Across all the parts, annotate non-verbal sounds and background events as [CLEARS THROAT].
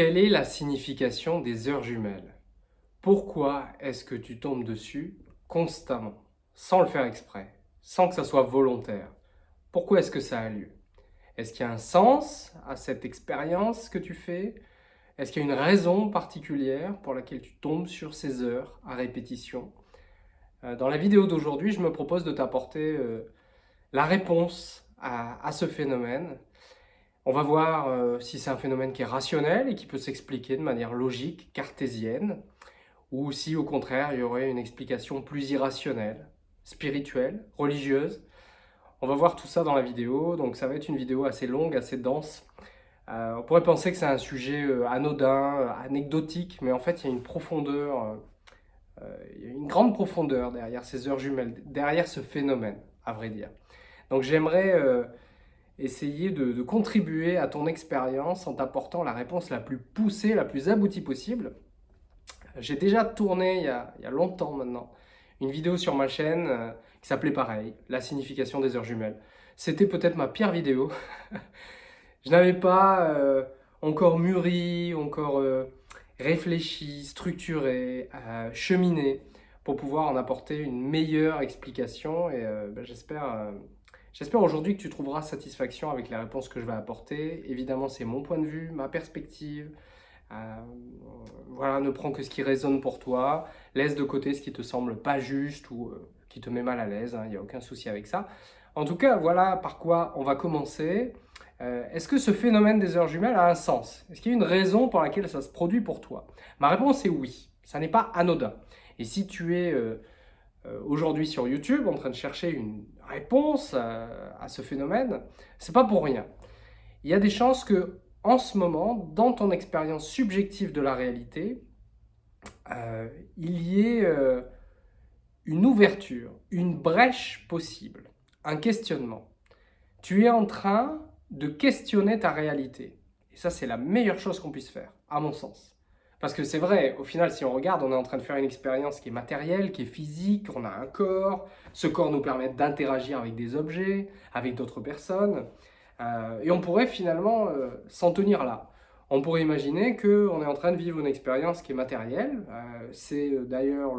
Quelle est la signification des heures jumelles? Pourquoi est-ce que tu tombes dessus constamment, sans le faire exprès, sans que ça soit volontaire? Pourquoi est-ce que ça a lieu? Est-ce qu'il y a un sens à cette expérience que tu fais? Est-ce qu'il y a une raison particulière pour laquelle tu tombes sur ces heures à répétition? Euh, Dans la vidéo d'aujourd'hui, je me propose de t'apporter euh, la réponse à ce phénomène on va voir euh, si c'est un phénomène qui est rationnel et qui peut s'expliquer de manière logique, cartésienne, ou si au contraire il y aurait une explication plus irrationnelle, spirituelle, religieuse. On va voir tout ça dans la vidéo, donc ça va être une vidéo assez longue, assez dense. Euh, on pourrait penser que c'est un sujet euh, anodin, anecdotique, mais en fait il y a une profondeur, une grande profondeur derrière ces heures jumelles, derrière ce phénomène, à vrai dire. Donc j'aimerais essayer de, contribuer à ton expérience en t'apportant la réponse la plus poussée, la plus aboutie possible. J'ai déjà tourné il y, a, longtemps maintenant une vidéo sur ma chaîne euh, qui s'appelait pareil, la signification des heures jumelles. C'était peut-être ma pire vidéo. [LAUGHS] Je n'avais pas euh, encore mûri, encore euh, réfléchi, structuré, cheminé pour pouvoir en apporter une meilleure explication et ben, j'espère J'espère aujourd'hui que tu trouveras satisfaction avec les réponses que je vais apporter. Évidemment, c'est mon point de vue, ma perspective. Euh, voilà, ne prends que ce qui résonne pour toi. Laisse de côté ce qui te semble pas juste ou euh, qui te met mal à l'aise. Il hein, n'y a aucun souci avec ça. En tout cas, voilà par quoi on va commencer. Euh, est-ce que ce phénomène des heures jumelles a un sens? Est-ce qu'il y a une raison pour laquelle ça se produit pour toi? Ma réponse est oui. Ça n'est pas anodin. Et si tu es aujourd'hui sur YouTube en train de chercher une réponse à, ce phénomène, c'est pas pour rien. Il y a des chances que, en ce moment, dans ton expérience subjective de la réalité, euh, il y ait euh, une ouverture, une brèche possible, un questionnement. Tu es en train de questionner ta réalité. Et ça, c'est la meilleure chose qu'on puisse faire, à mon sens. Parce que c'est vrai, au final, si on regarde, on est en train de faire une expérience qui est matérielle, qui est physique, on a un corps. Ce corps nous permet d'interagir avec des objets, avec d'autres personnes. Euh, et on pourrait finalement euh, s'en tenir là. On pourrait imaginer qu'on est en train de vivre une expérience qui est matérielle. Euh, c'est d'ailleurs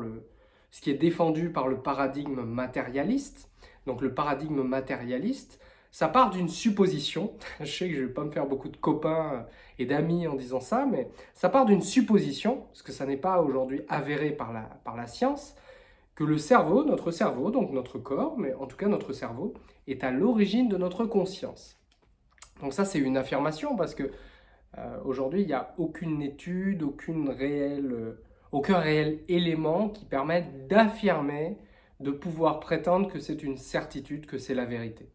ce qui est défendu par le paradigme matérialiste. Donc le paradigme matérialiste, ça part d'une supposition. [LAUGHS] Je sais que je ne vais pas me faire beaucoup de copains et d'amis en disant ça, mais ça part d'une supposition, parce que ça n'est pas aujourd'hui avéré par la, par la science, que le cerveau, notre cerveau, donc notre corps, mais en tout cas notre cerveau, est à l'origine de notre conscience. Donc ça, c'est une affirmation, parce que euh, aujourd'hui, il n'y a aucune étude, aucune réelle, euh, aucun réel élément qui permette d'affirmer, de pouvoir prétendre que c'est une certitude, que c'est la vérité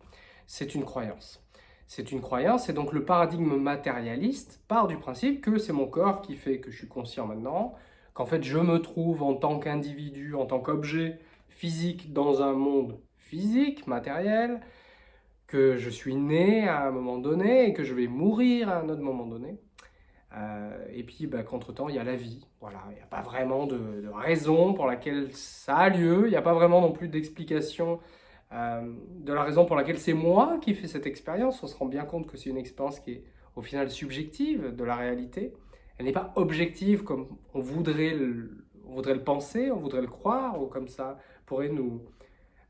c'est une croyance. C'est une croyance et donc le paradigme matérialiste part du principe que c'est mon corps qui fait que je suis conscient maintenant, qu'en fait je me trouve en tant qu'individu, en tant qu'objet physique dans un monde physique, matériel, que je suis né à un moment donné et que je vais mourir à un autre moment donné. Euh, et puis bah, qu'entre-temps, il y a la vie. Voilà, il n'y a pas vraiment de, de, raison pour laquelle ça a lieu, il n'y a pas vraiment non plus d'explication euh, de la raison pour laquelle c'est moi qui fais cette expérience, on se rend bien compte que c'est une expérience qui est au final subjective de la réalité. Elle n'est pas objective comme on voudrait le, voudrait le penser, on voudrait le croire, ou comme ça pourrait nous,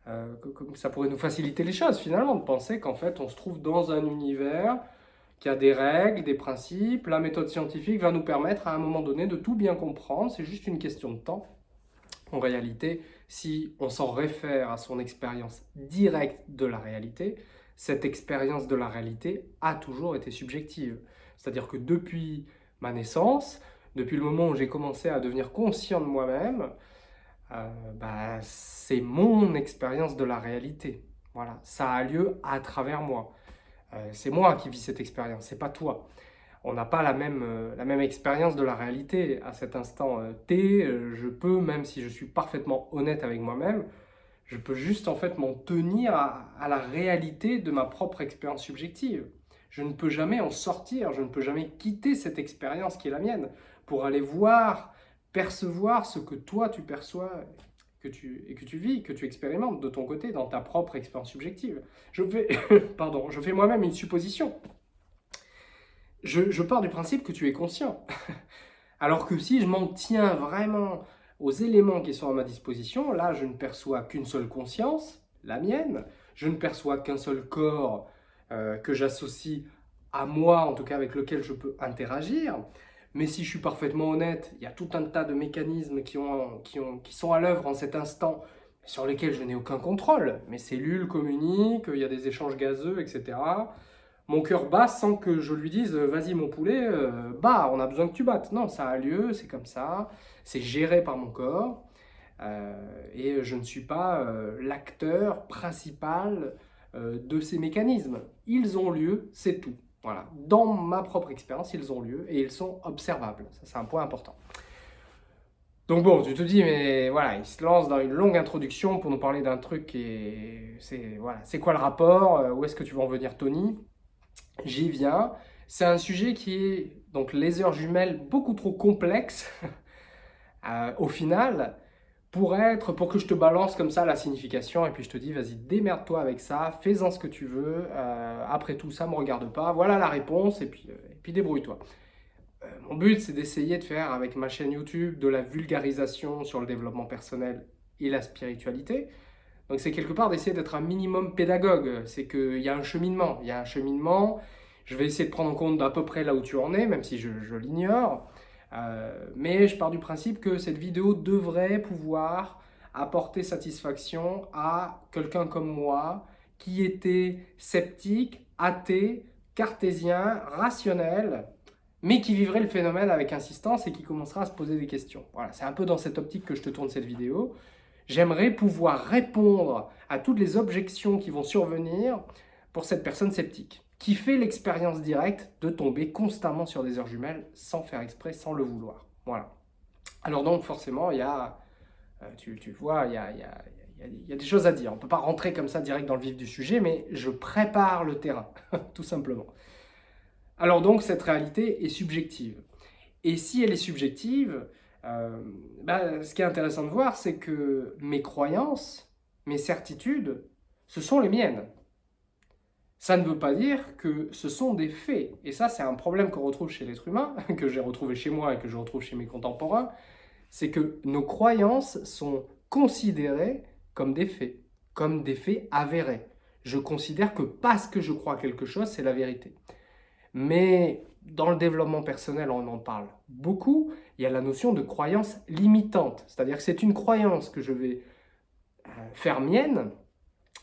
euh, comme ça pourrait nous faciliter les choses finalement, de penser qu'en fait on se trouve dans un univers qui a des règles, des principes, la méthode scientifique va nous permettre à un moment donné de tout bien comprendre, c'est juste une question de temps. En réalité, si on s'en réfère à son expérience directe de la réalité, cette expérience de la réalité a toujours été subjective. C'est-à-dire que depuis ma naissance, depuis le moment où j'ai commencé à devenir conscient de moi-même, euh, bah, c'est mon expérience de la réalité. Voilà, ça a lieu à travers moi. Euh, c'est moi qui vis cette expérience, c'est pas toi on n'a pas la même, euh, la même expérience de la réalité. À cet instant euh, T, euh, je peux, même si je suis parfaitement honnête avec moi-même, je peux juste en fait m'en tenir à, la réalité de ma propre expérience subjective. Je ne peux jamais en sortir, je ne peux jamais quitter cette expérience qui est la mienne pour aller voir, percevoir ce que toi tu perçois que tu, et que tu vis, que tu expérimentes de ton côté dans ta propre expérience subjective. Je fais, [LAUGHS] pardon, je fais moi-même une supposition je, pars du principe que tu es conscient. [LAUGHS] Alors que si je m'en tiens vraiment aux éléments qui sont à ma disposition, là, je ne perçois qu'une seule conscience, la mienne. Je ne perçois qu'un seul corps euh, que j'associe à moi, en tout cas avec lequel je peux interagir. Mais si je suis parfaitement honnête, il y a tout un tas de mécanismes qui, ont, qui, qui sont à l'œuvre en cet instant sur lesquels je n'ai aucun contrôle. Mes cellules communiquent, il y a des échanges gazeux, etc. Mon cœur bat sans que je lui dise euh, « vas-y mon poulet, euh, bat, on a besoin que tu battes ». Non, ça a lieu, c'est comme ça, c'est géré par mon corps. Euh, et je ne suis pas l'acteur principal de ces mécanismes. Ils ont lieu, c'est tout. Voilà. Dans ma propre expérience, ils ont lieu et ils sont observables. Ça, c'est un point important. Donc bon, tu te dis, mais voilà, il se lance dans une longue introduction pour nous parler d'un truc et c'est voilà, c'est quoi le rapport Où est-ce que tu vas en venir, Tony? J'y viens. C'est un sujet qui est, donc les heures jumelles, beaucoup trop complexe [LAUGHS] euh, au final pour être, pour que je te balance comme ça la signification et puis je te dis, vas-y, démerde-toi avec ça, fais-en ce que tu veux, euh, après tout ça, me regarde pas, voilà la réponse et puis, euh, et puis débrouille-toi. mon but, c'est d'essayer de faire avec ma chaîne YouTube de la vulgarisation sur le développement personnel et la spiritualité. Donc c'est quelque part d'essayer d'être un minimum pédagogue, c'est qu'il y a un cheminement, il y a un cheminement, je vais essayer de prendre en compte d'à peu près là où tu en es, même si je, l'ignore, euh, mais je pars du principe que cette vidéo devrait pouvoir apporter satisfaction à quelqu'un comme moi qui était sceptique, athée, cartésien, rationnel, mais qui vivrait le phénomène avec insistance et qui commencera à se poser des questions. Voilà, c'est un peu dans cette optique que je te tourne cette vidéo. J'aimerais pouvoir répondre à toutes les objections qui vont survenir pour cette personne sceptique, qui fait l'expérience directe de tomber constamment sur des heures jumelles sans faire exprès, sans le vouloir. Voilà. Alors donc forcément, il y a, euh, tu, vois, il y a, des choses à dire. On ne peut pas rentrer comme ça direct dans le vif du sujet, mais je prépare le terrain, [LAUGHS] tout simplement. Alors donc, cette réalité est subjective. Et si elle est subjective, euh, bah, ce qui est intéressant de voir, c'est que mes croyances, mes certitudes, ce sont les miennes. Ça ne veut pas dire que ce sont des faits. Et ça, c'est un problème qu'on retrouve chez l'être humain, [LAUGHS] que j'ai retrouvé chez moi et que je retrouve chez mes contemporains, c'est que nos croyances sont considérées comme des faits, comme des faits avérés. Je considère que parce que je crois quelque chose, c'est la vérité. Mais dans le développement personnel, on en parle beaucoup, il y a la notion de croyance limitante. C'est-à-dire que c'est une croyance que je vais euh, faire mienne,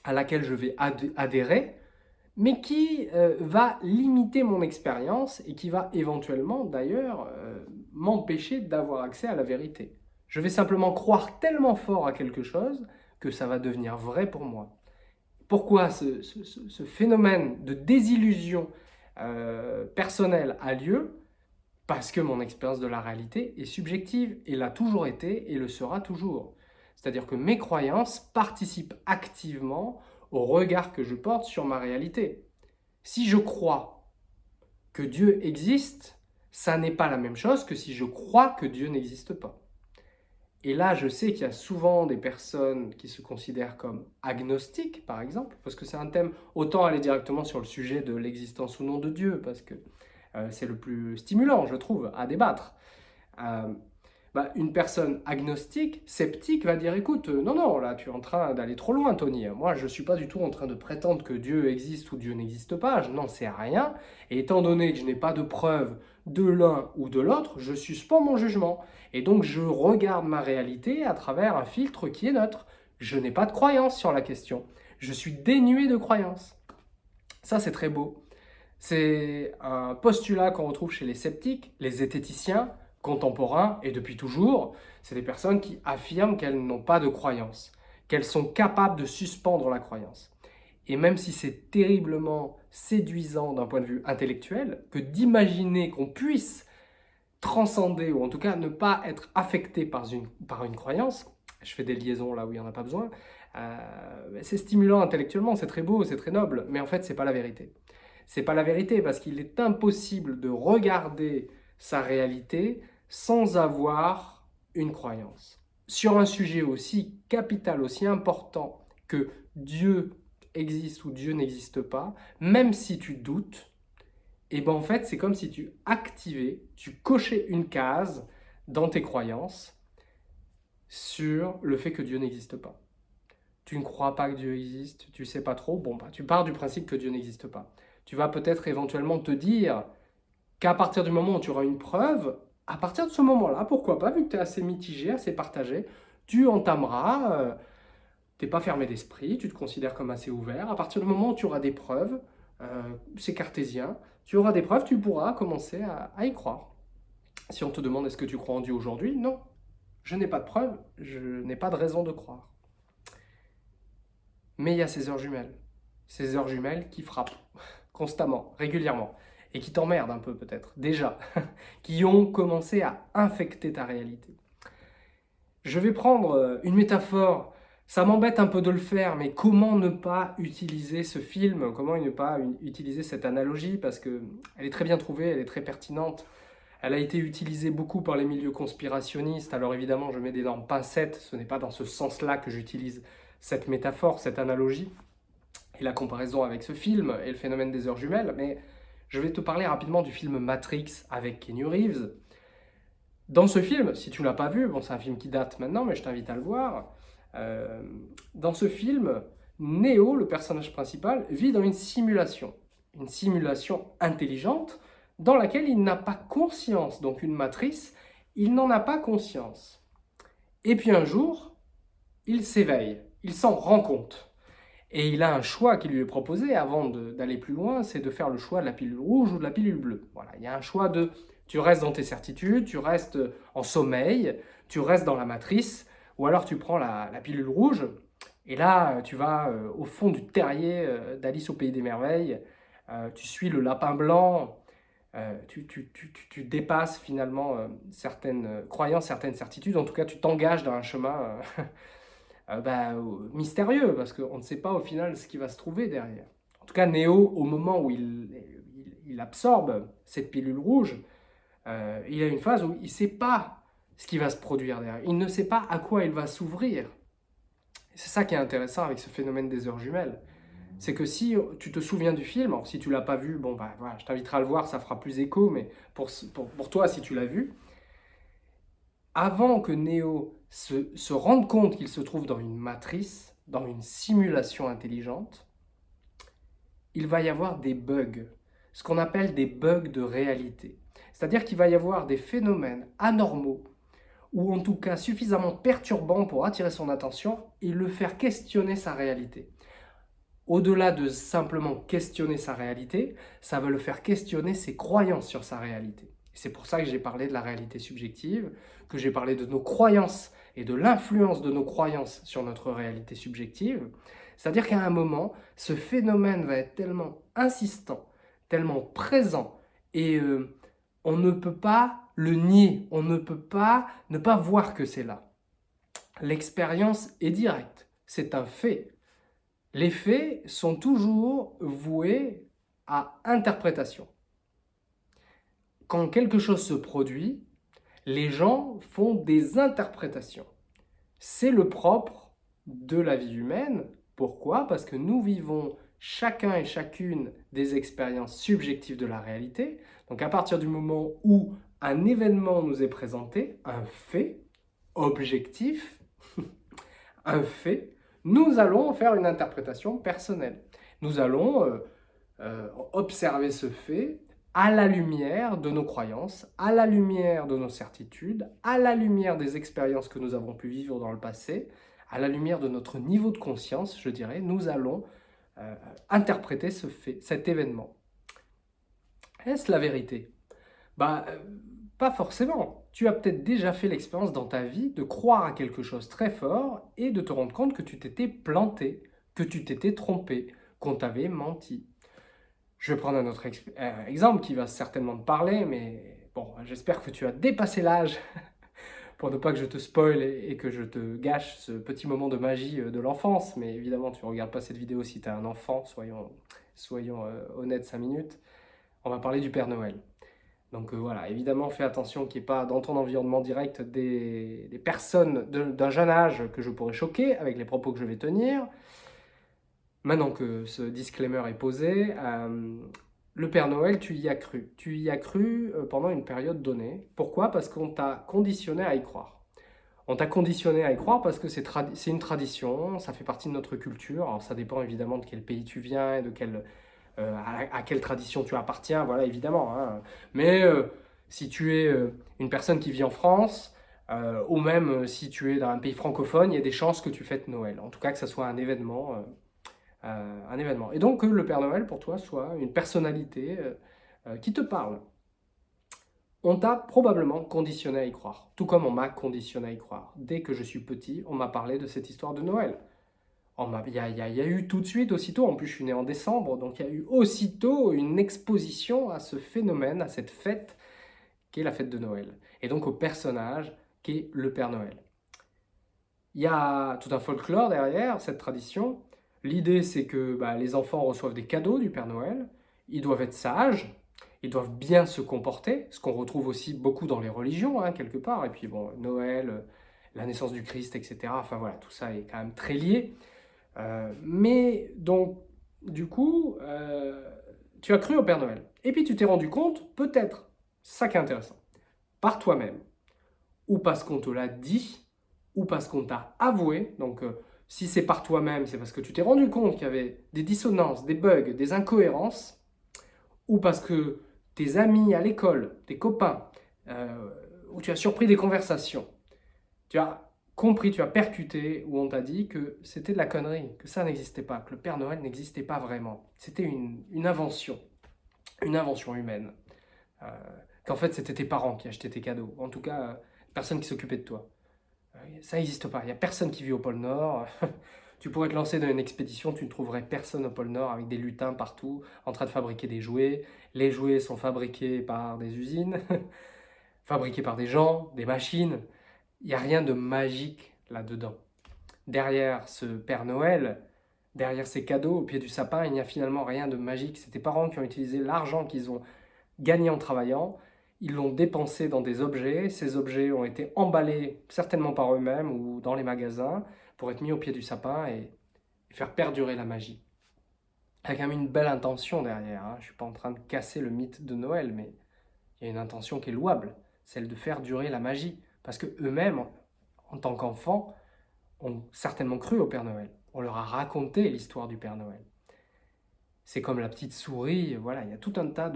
à laquelle je vais adhérer, mais qui euh, va limiter mon expérience et qui va éventuellement d'ailleurs euh, m'empêcher d'avoir accès à la vérité. Je vais simplement croire tellement fort à quelque chose que ça va devenir vrai pour moi. Pourquoi ce phénomène de désillusion euh, personnel a lieu? Parce que mon expérience de la réalité est subjective et l'a toujours été et le sera toujours. C'est-à-dire que mes croyances participent activement au regard que je porte sur ma réalité. Si je crois que Dieu existe, ça n'est pas la même chose que si je crois que Dieu n'existe pas. Et là, je sais qu'il y a souvent des personnes qui se considèrent comme agnostiques, par exemple, parce que c'est un thème, autant aller directement sur le sujet de l'existence ou non de Dieu, parce que c'est le plus stimulant, je trouve, à débattre. Euh, bah, une personne agnostique, sceptique, va dire « écoute, euh, non, non, là, tu es en train d'aller trop loin, Tony. Moi, je ne suis pas du tout en train de prétendre que Dieu existe ou Dieu n'existe pas. Je n'en sais rien. Et étant donné que je n'ai pas de preuves de l'un ou de l'autre, je suspends mon jugement. Et donc, je regarde ma réalité à travers un filtre qui est neutre. Je n'ai pas de croyance sur la question. Je suis dénué de croyance. Ça, c'est très beau. C'est un postulat qu'on retrouve chez les sceptiques, les zététiciens, contemporains, et depuis toujours, c'est des personnes qui affirment qu'elles n'ont pas de croyance, qu'elles sont capables de suspendre la croyance. Et même si c'est terriblement séduisant d'un point de vue intellectuel, que d'imaginer qu'on puisse transcender, ou en tout cas ne pas être affecté par une, par une croyance, je fais des liaisons là où il n'y en a pas besoin, euh, c'est stimulant intellectuellement, c'est très beau, c'est très noble, mais en fait, c'est pas la vérité. C'est pas la vérité parce qu'il est impossible de regarder sa réalité sans avoir une croyance. Sur un sujet aussi capital, aussi important que Dieu existe ou Dieu n'existe pas, même si tu doutes, Et ben en fait, c'est comme si tu activais, tu cochais une case dans tes croyances sur le fait que Dieu n'existe pas. Tu ne crois pas que Dieu existe, tu sais pas trop, bon bah tu pars du principe que Dieu n'existe pas. Tu vas peut-être éventuellement te dire qu'à partir du moment où tu auras une preuve, à partir de ce moment-là, pourquoi pas, vu que tu es assez mitigé, assez partagé, tu entameras, euh, tu n'es pas fermé d'esprit, tu te considères comme assez ouvert. À partir du moment où tu auras des preuves, euh, c'est cartésien, tu auras des preuves, tu pourras commencer à, y croire. Si on te demande est-ce que tu crois en Dieu aujourd'hui, non, je n'ai pas de preuves, je n'ai pas de raison de croire. Mais il y a ces heures jumelles, ces heures jumelles qui frappent constamment, régulièrement et qui t'emmerdent un peu peut-être, déjà, [LAUGHS] qui ont commencé à infecter ta réalité. Je vais prendre euh, une métaphore, ça m'embête un peu de le faire, mais comment ne pas utiliser ce film, comment ne pas utiliser cette analogie, parce qu'elle est très bien trouvée, elle est très pertinente, elle a été utilisée beaucoup par les milieux conspirationnistes, alors évidemment je mets d'énormes pincettes, ce n'est pas dans ce sens-là que j'utilise cette métaphore, cette analogie, et la comparaison avec ce film et le phénomène des heures jumelles, mais je vais te parler rapidement du film Matrix avec Kenny Reeves. Dans ce film, si tu ne l'as pas vu, bon c'est un film qui date maintenant, mais je t'invite à le voir, euh, dans ce film, Neo, le personnage principal, vit dans une simulation, une simulation intelligente dans laquelle il n'a pas conscience, donc une matrice, il n'en a pas conscience. Et puis un jour, il s'éveille, il s'en rend compte. Et il a un choix qui lui est proposé avant d'aller plus loin, c'est de faire le choix de la pilule rouge ou de la pilule bleue. Voilà, il y a un choix de tu restes dans tes certitudes, tu restes en sommeil, tu restes dans la matrice, ou alors tu prends la, pilule rouge, et là tu vas euh, au fond du terrier euh, d'Alice au Pays des Merveilles, euh, tu suis le lapin blanc, tu, tu, dépasses finalement certaines croyances, certaines certitudes, en tout cas tu t'engages dans un chemin [LAUGHS] Euh, bah, mystérieux, parce qu'on ne sait pas au final ce qui va se trouver derrière. En tout cas, Néo, au moment où il, absorbe cette pilule rouge, euh, il a une phase où il ne sait pas ce qui va se produire derrière. Il ne sait pas à quoi il va s'ouvrir. C'est ça qui est intéressant avec ce phénomène des heures jumelles. C'est que si tu te souviens du film, si tu l'as pas vu, bon bah voilà, je t'inviterai à le voir, ça fera plus écho, mais pour, pour, pour toi, si tu l'as vu, avant que Néo se, rende compte qu'il se trouve dans une matrice, dans une simulation intelligente, il va y avoir des bugs, ce qu'on appelle des bugs de réalité. C'est-à-dire qu'il va y avoir des phénomènes anormaux, ou en tout cas suffisamment perturbants pour attirer son attention et le faire questionner sa réalité. Au-delà de simplement questionner sa réalité, ça va le faire questionner ses croyances sur sa réalité. C'est pour ça que j'ai parlé de la réalité subjective, que j'ai parlé de nos croyances et de l'influence de nos croyances sur notre réalité subjective. C'est-à-dire qu'à un moment, ce phénomène va être tellement insistant, tellement présent, et euh, on ne peut pas le nier, on ne peut pas ne pas voir que c'est là. L'expérience est directe, c'est un fait. Les faits sont toujours voués à interprétation quand quelque chose se produit, les gens font des interprétations. C'est le propre de la vie humaine. Pourquoi? Parce que nous vivons chacun et chacune des expériences subjectives de la réalité. Donc à partir du moment où un événement nous est présenté, un fait objectif, [LAUGHS] un fait, nous allons faire une interprétation personnelle. Nous allons euh, euh, observer ce fait, à la lumière de nos croyances, à la lumière de nos certitudes, à la lumière des expériences que nous avons pu vivre dans le passé, à la lumière de notre niveau de conscience, je dirais, nous allons euh, interpréter cet événement. Est-ce la vérité? Bah, euh, pas forcément. Tu as peut-être déjà fait l'expérience dans ta vie de croire à quelque chose très fort et de te rendre compte que tu t'étais planté, que tu t'étais trompé, qu'on t'avait menti. Je vais prendre un autre euh, exemple qui va certainement te parler, mais bon, j'espère que tu as dépassé l'âge [LAUGHS] pour ne pas que je te spoil et, que je te gâche ce petit moment de magie euh, de l'enfance. Mais évidemment, tu ne regardes pas cette vidéo si tu es un enfant, soyons, soyons euh, honnêtes 5 minutes. On va parler du Père Noël. Donc voilà, évidemment, fais attention qu'il n'y ait pas dans ton environnement direct des personnes d'un jeune âge que je pourrais choquer avec les propos que je vais tenir. Maintenant que ce disclaimer est posé, euh, le Père Noël, tu y as cru. Tu y as cru euh, pendant une période donnée. Pourquoi? Parce qu'on t'a conditionné à y croire. On t'a conditionné à y croire parce que c'est une tradition, ça fait partie de notre culture. Alors ça dépend évidemment de quel pays tu viens et de euh, à, quelle tradition tu appartiens, voilà évidemment. Hein. Mais si tu es une personne qui vit en France, ou même si tu es dans un pays francophone, il y a des chances que tu fêtes Noël. En tout cas que ce soit un événement un événement. Et donc que le Père Noël, pour toi, soit une personnalité euh, euh, qui te parle. On t'a probablement conditionné à y croire, tout comme on m'a conditionné à y croire. Dès que je suis petit, on m'a parlé de cette histoire de Noël. Il y, a eu tout de suite, aussitôt, en plus je suis né en décembre, donc il y a eu aussitôt une exposition à ce phénomène, à cette fête qui est la fête de Noël. Et donc au personnage qui est le Père Noël. Il y a tout un folklore derrière cette tradition, L'idée, c'est que bah, les enfants reçoivent des cadeaux du Père Noël, ils doivent être sages, ils doivent bien se comporter, ce qu'on retrouve aussi beaucoup dans les religions, hein, quelque part. Et puis, bon, Noël, euh, la naissance du Christ, etc. Enfin, voilà, tout ça est quand même très lié. Euh, mais, donc, du coup, euh, tu as cru au Père Noël. Et puis, tu t'es rendu compte, peut-être, ça qui est intéressant, par toi-même, ou parce qu'on te l'a dit, ou parce qu'on t'a avoué, donc si c'est par toi-même, c'est parce que tu t'es rendu compte qu'il y avait des dissonances, des bugs, des incohérences, ou parce que tes amis à l'école, tes copains, euh, ou tu as surpris des conversations, tu as compris, tu as percuté, ou on t'a dit que c'était de la connerie, que ça n'existait pas, que le Père Noël n'existait pas vraiment. C'était une, invention, une invention humaine. Euh, qu'en fait, c'était tes parents qui achetaient tes cadeaux. En tout cas, euh, personne qui s'occupait de toi. Ça n'existe pas. Il n'y a personne qui vit au pôle Nord. [LAUGHS] tu pourrais te lancer dans une expédition, tu ne trouverais personne au pôle Nord avec des lutins partout en train de fabriquer des jouets. Les jouets sont fabriqués par des usines, [LAUGHS] fabriqués par des gens, des machines. Il n'y a rien de magique là-dedans. Derrière ce Père Noël, derrière ces cadeaux au pied du sapin, il n'y a finalement rien de magique. C'est tes parents qui ont utilisé l'argent qu'ils ont gagné en travaillant ils l'ont dépensé dans des objets, ces objets ont été emballés certainement par eux-mêmes ou dans les magasins pour être mis au pied du sapin et, faire perdurer la magie. Il y a quand même une belle intention derrière, hein. je ne suis pas en train de casser le mythe de Noël, mais il y a une intention qui est louable, celle de faire durer la magie, parce que eux-mêmes, en tant qu'enfants, ont certainement cru au Père Noël. On leur a raconté l'histoire du Père Noël. C'est comme la petite souris, voilà, il y a tout un tas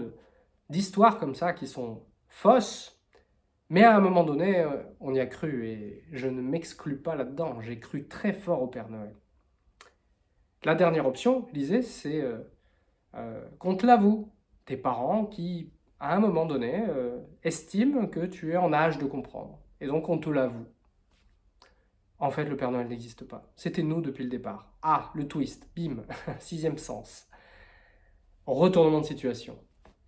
d'histoires comme ça qui sont fausse, mais à un moment donné, euh, on y a cru et je ne m'exclus pas là-dedans. J'ai cru très fort au Père Noël. La dernière option, lisez, c'est euh, euh, qu'on te l'avoue. Tes parents qui, à un moment donné, estiment que tu es en âge de comprendre. Et donc on te l'avoue. En fait, le Père Noël n'existe pas. C'était nous depuis le départ. Ah, le twist, bim, [LAUGHS] sixième sens. Retournement de situation.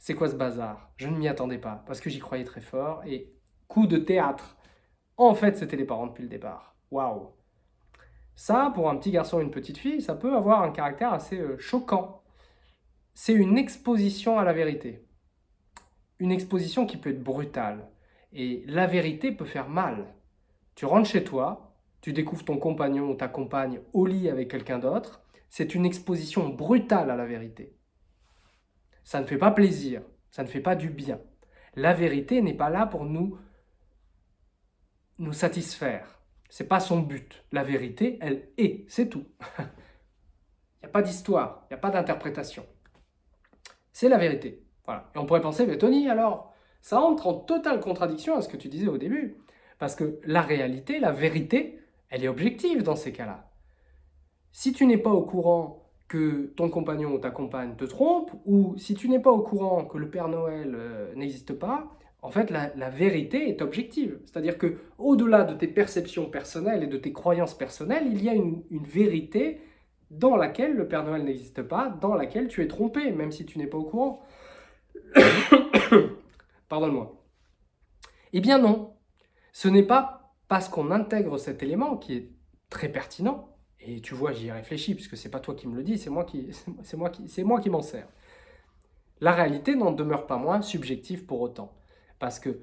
C'est quoi ce bazar? Je ne m'y attendais pas, parce que j'y croyais très fort, et coup de théâtre. En fait, c'était les parents depuis le départ. Waouh Ça, pour un petit garçon ou une petite fille, ça peut avoir un caractère assez euh, choquant. C'est une exposition à la vérité. Une exposition qui peut être brutale. Et la vérité peut faire mal. Tu rentres chez toi, tu découvres ton compagnon ou ta compagne au lit avec quelqu'un d'autre, c'est une exposition brutale à la vérité. Ça ne fait pas plaisir, ça ne fait pas du bien. La vérité n'est pas là pour nous, nous satisfaire. Ce n'est pas son but. La vérité, elle est, c'est tout. [LAUGHS] Il n'y a pas d'histoire, il n'y a pas d'interprétation. C'est la vérité. Voilà. Et on pourrait penser, mais Tony, alors, ça entre en totale contradiction à ce que tu disais au début. Parce que la réalité, la vérité, elle est objective dans ces cas-là. Si tu n'es pas au courant que ton compagnon ou ta compagne te trompe, ou si tu n'es pas au courant que le Père Noël euh, n'existe pas, en fait, la, vérité est objective. C'est-à-dire que au-delà de tes perceptions personnelles et de tes croyances personnelles, il y a une, une vérité dans laquelle le Père Noël n'existe pas, dans laquelle tu es trompé, même si tu n'es pas au courant. [COUGHS] Pardonne-moi. Eh bien non, ce n'est pas parce qu'on intègre cet élément qui est très pertinent et tu vois, j'y réfléchis, puisque c'est pas toi qui me le dis, c'est moi qui, [LAUGHS] c'est moi qui, moi qui m'en sers. La réalité n'en demeure pas moins subjective pour autant. Parce que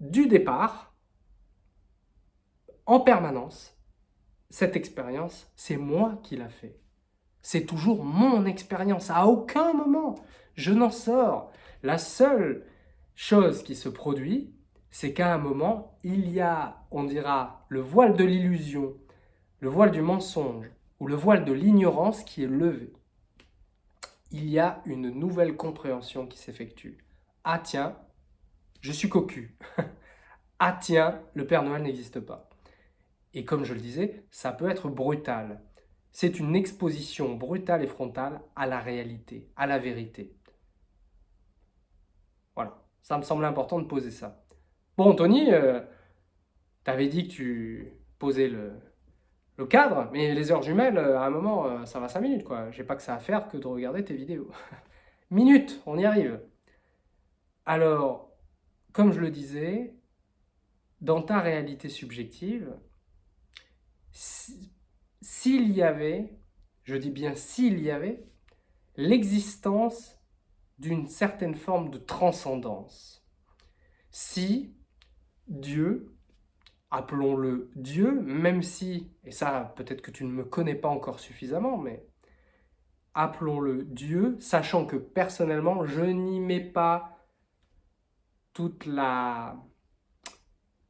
du départ, en permanence, cette expérience, c'est moi qui l'a fait. C'est toujours mon expérience. À aucun moment, je n'en sors. La seule chose qui se produit, c'est qu'à un moment, il y a, on dira, le voile de l'illusion, le voile du mensonge ou le voile de l'ignorance qui est levé. Il y a une nouvelle compréhension qui s'effectue. Ah tiens, je suis cocu. [LAUGHS] ah tiens, le Père Noël n'existe pas. Et comme je le disais, ça peut être brutal. C'est une exposition brutale et frontale à la réalité, à la vérité. Voilà, ça me semble important de poser ça. Bon, Tony, euh, tu avais dit que tu posais le, cadre, mais les heures jumelles, euh, à un moment, euh, ça va 5 minutes, quoi. J'ai pas que ça à faire que de regarder tes vidéos. [LAUGHS] Minutes, on y arrive. Alors, comme je le disais, dans ta réalité subjective, s'il y avait, je dis bien s'il y avait, l'existence d'une certaine forme de transcendance. Si Dieu, appelons-le Dieu, même si, et ça peut-être que tu ne me connais pas encore suffisamment, mais appelons-le Dieu, sachant que personnellement, je n'y mets pas toute la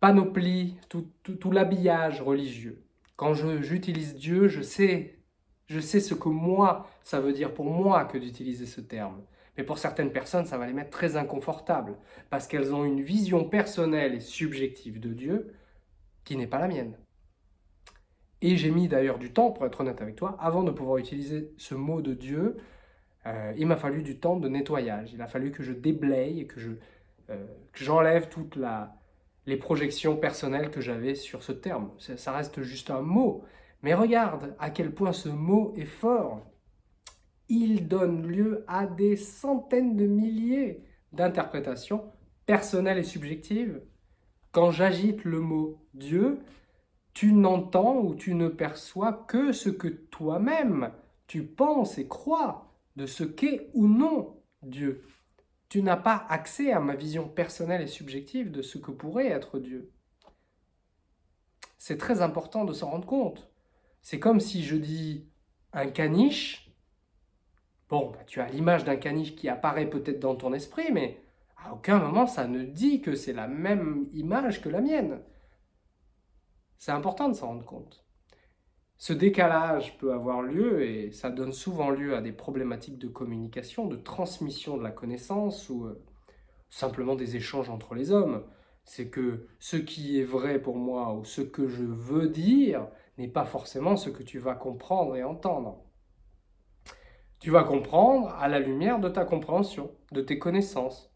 panoplie, tout, l'habillage religieux. Quand j'utilise Dieu, je sais, je sais ce que moi, ça veut dire pour moi que d'utiliser ce terme. Mais pour certaines personnes, ça va les mettre très inconfortables, parce qu'elles ont une vision personnelle et subjective de Dieu qui n'est pas la mienne. Et j'ai mis d'ailleurs du temps, pour être honnête avec toi, avant de pouvoir utiliser ce mot de Dieu, euh, il m'a fallu du temps de nettoyage. Il a fallu que je déblaye que euh, j'enlève toutes les projections personnelles que j'avais sur ce terme. Ça reste juste un mot. Mais regarde à quel point ce mot est fort il donne lieu à des centaines de milliers d'interprétations personnelles et subjectives. Quand j'agite le mot Dieu, tu n'entends ou tu ne perçois que ce que toi-même tu penses et crois de ce qu'est ou non Dieu. Tu n'as pas accès à ma vision personnelle et subjective de ce que pourrait être Dieu. C'est très important de s'en rendre compte. C'est comme si je dis un caniche, Bon, bah, tu as l'image d'un caniche qui apparaît peut-être dans ton esprit, mais à aucun moment ça ne dit que c'est la même image que la mienne. C'est important de s'en rendre compte. Ce décalage peut avoir lieu et ça donne souvent lieu à des problématiques de communication, de transmission de la connaissance ou euh, simplement des échanges entre les hommes. C'est que ce qui est vrai pour moi ou ce que je veux dire n'est pas forcément ce que tu vas comprendre et entendre. Tu vas comprendre à la lumière de ta compréhension, de tes connaissances.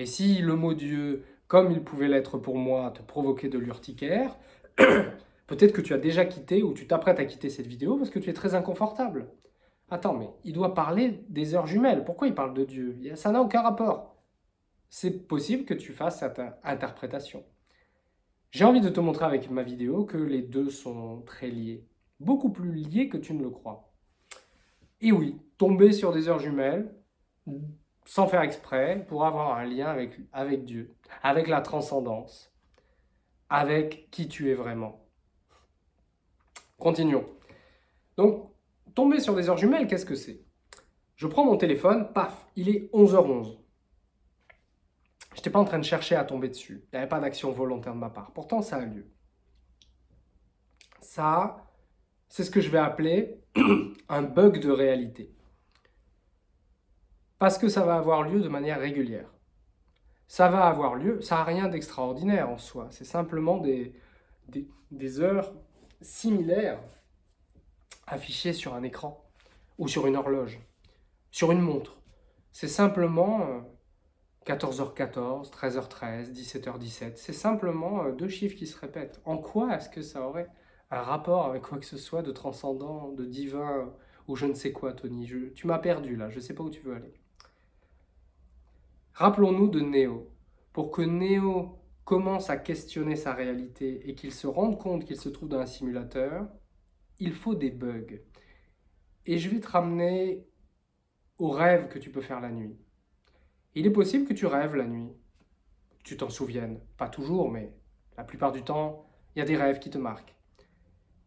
Et si le mot Dieu, comme il pouvait l'être pour moi, te provoquait de l'urticaire, [CLEARS THROAT] peut-être que tu as déjà quitté ou tu t'apprêtes à quitter cette vidéo parce que tu es très inconfortable. Attends, mais il doit parler des heures jumelles. Pourquoi il parle de Dieu? Ça n'a aucun rapport. C'est possible que tu fasses cette interprétation. J'ai envie de te montrer avec ma vidéo que les deux sont très liés. Beaucoup plus liés que tu ne le crois. Et oui, tomber sur des heures jumelles, sans faire exprès, pour avoir un lien avec, avec Dieu, avec la transcendance, avec qui tu es vraiment. Continuons. Donc, tomber sur des heures jumelles, qu'est-ce que c'est? Je prends mon téléphone, paf, il est 11h11. Je n'étais pas en train de chercher à tomber dessus. Il n'y avait pas d'action volontaire de ma part. Pourtant, ça a lieu. Ça, c'est ce que je vais appeler [CLEARS THROAT] un bug de réalité. Parce que ça va avoir lieu de manière régulière. Ça va avoir lieu, ça n'a rien d'extraordinaire en soi, c'est simplement des, des, heures similaires affichées sur un écran ou sur une horloge, sur une montre. C'est simplement 14h14, 13h13, 17h17. C'est simplement euh, deux chiffres qui se répètent. En quoi est-ce que ça aurait un rapport avec quoi que ce soit de transcendant, de divin, ou je ne sais quoi, Tony? tu m'as perdu là, je ne sais pas où tu veux aller. Rappelons-nous de Néo. Pour que Néo commence à questionner sa réalité et qu'il se rende compte qu'il se trouve dans un simulateur, il faut des bugs. Et je vais te ramener au rêve que tu peux faire la nuit. Il est possible que tu rêves la nuit, tu t'en souviennes. Pas toujours, mais la plupart du temps, il y a des rêves qui te marquent.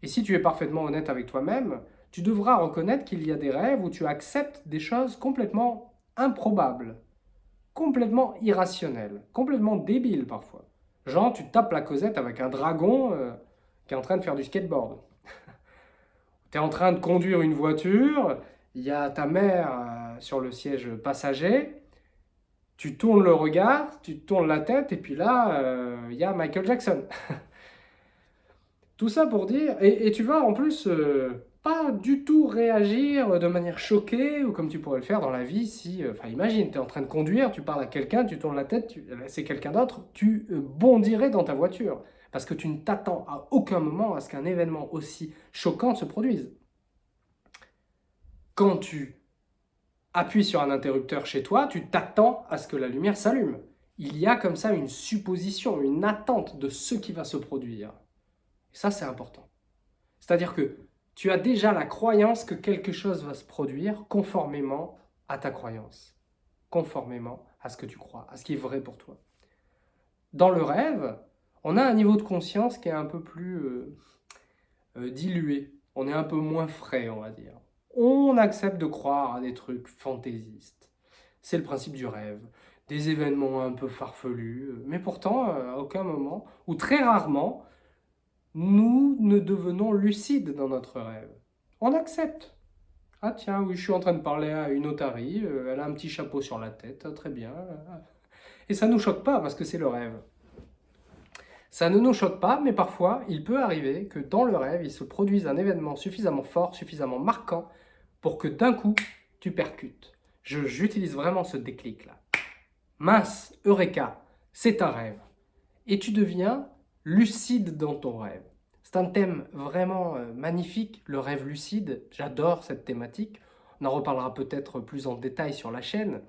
Et si tu es parfaitement honnête avec toi-même, tu devras reconnaître qu'il y a des rêves où tu acceptes des choses complètement improbables, complètement irrationnelles, complètement débiles parfois. Genre, tu tapes la causette avec un dragon euh, qui est en train de faire du skateboard. [LAUGHS] tu es en train de conduire une voiture, il y a ta mère euh, sur le siège passager, tu tournes le regard, tu tournes la tête, et puis là, euh, il y a Michael Jackson. [LAUGHS] Tout ça pour dire, et, tu vas en plus pas du tout réagir de manière choquée, ou comme tu pourrais le faire dans la vie si, enfin imagine, tu es en train de conduire, tu parles à quelqu'un, tu tournes la tête, c'est quelqu'un d'autre, tu bondirais dans ta voiture, parce que tu ne t'attends à aucun moment à ce qu'un événement aussi choquant se produise quand tu appuies sur un interrupteur chez toi, tu t'attends à ce que la lumière s'allume. Il y a comme ça une supposition, une attente de ce qui va se produire. Et ça, c'est important. C'est-à-dire que tu as déjà la croyance que quelque chose va se produire conformément à ta croyance, conformément à ce que tu crois, à ce qui est vrai pour toi. Dans le rêve, on a un niveau de conscience qui est un peu plus euh, euh, dilué, on est un peu moins frais, on va dire on accepte de croire à des trucs fantaisistes. C'est le principe du rêve. Des événements un peu farfelus, mais pourtant, à aucun moment, ou très rarement, nous ne devenons lucides dans notre rêve. On accepte. Ah tiens, oui, je suis en train de parler à une otarie, euh, elle a un petit chapeau sur la tête, très bien. Et ça ne nous choque pas parce que c'est le rêve. Ça ne nous choque pas, mais parfois, il peut arriver que dans le rêve, il se produise un événement suffisamment fort, suffisamment marquant, pour que d'un coup, tu percutes. J'utilise vraiment ce déclic-là. Mince, Eureka, c'est un rêve. Et tu deviens lucide dans ton rêve. C'est un thème vraiment euh, magnifique, le rêve lucide. J'adore cette thématique. On en reparlera peut-être plus en détail sur la chaîne.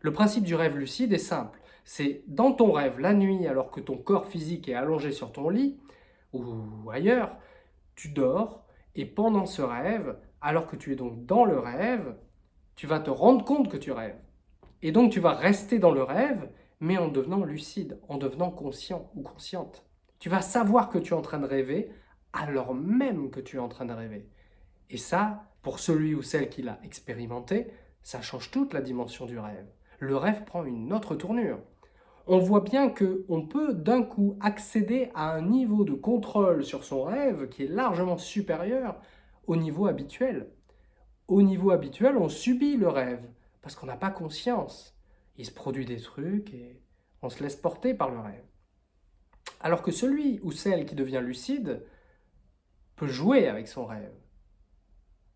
Le principe du rêve lucide est simple. C'est dans ton rêve, la nuit, alors que ton corps physique est allongé sur ton lit, ou ailleurs, tu dors, et pendant ce rêve, alors que tu es donc dans le rêve, tu vas te rendre compte que tu rêves. Et donc tu vas rester dans le rêve, mais en devenant lucide, en devenant conscient ou consciente. Tu vas savoir que tu es en train de rêver, alors même que tu es en train de rêver. Et ça, pour celui ou celle qui l'a expérimenté, ça change toute la dimension du rêve. Le rêve prend une autre tournure. On voit bien qu'on peut d'un coup accéder à un niveau de contrôle sur son rêve qui est largement supérieur au niveau habituel. Au niveau habituel, on subit le rêve parce qu'on n'a pas conscience. Il se produit des trucs et on se laisse porter par le rêve. Alors que celui ou celle qui devient lucide peut jouer avec son rêve.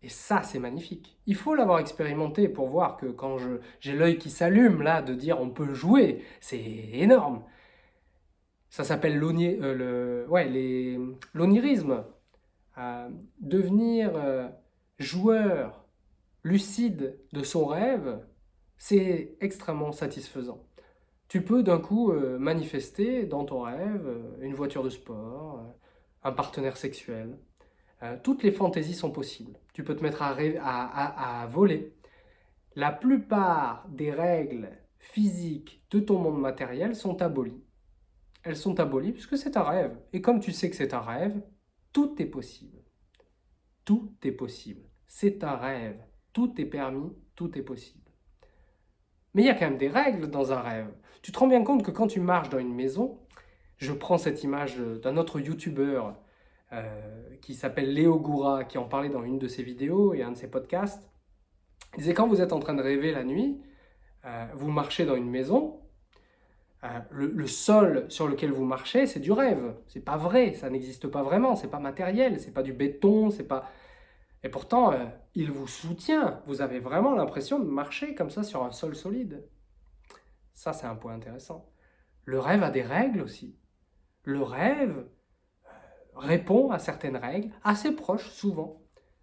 Et ça, c'est magnifique. Il faut l'avoir expérimenté pour voir que quand j'ai l'œil qui s'allume, là, de dire on peut jouer, c'est énorme. Ça s'appelle l'onirisme. Euh, devenir euh, joueur lucide de son rêve, c'est extrêmement satisfaisant. Tu peux d'un coup euh, manifester dans ton rêve euh, une voiture de sport, un partenaire sexuel. toutes les fantaisies sont possibles. Tu peux te mettre à voler. La plupart des règles physiques de ton monde matériel sont abolies. Elles sont abolies puisque c'est un rêve. Et comme tu sais que c'est un rêve, tout est possible. Tout est possible. C'est un rêve. Tout est permis, tout est possible. Mais il y a quand même des règles dans un rêve. Tu te rends bien compte que quand tu marches dans une maison, je prends cette image d'un autre youtubeur euh, qui s'appelle Léo Goura, qui en parlait dans une de ses vidéos et un de ses podcasts. Il disait quand vous êtes en train de rêver la nuit, euh, vous marchez dans une maison, euh, le, sol sur lequel vous marchez, c'est du rêve. C'est pas vrai, ça n'existe pas vraiment, c'est pas matériel, c'est pas du béton, c'est pas... Et pourtant, euh, il vous soutient. Vous avez vraiment l'impression de marcher comme ça sur un sol solide. Ça, c'est un point intéressant. Le rêve a des règles aussi. Le rêve euh, répond à certaines règles, assez proches souvent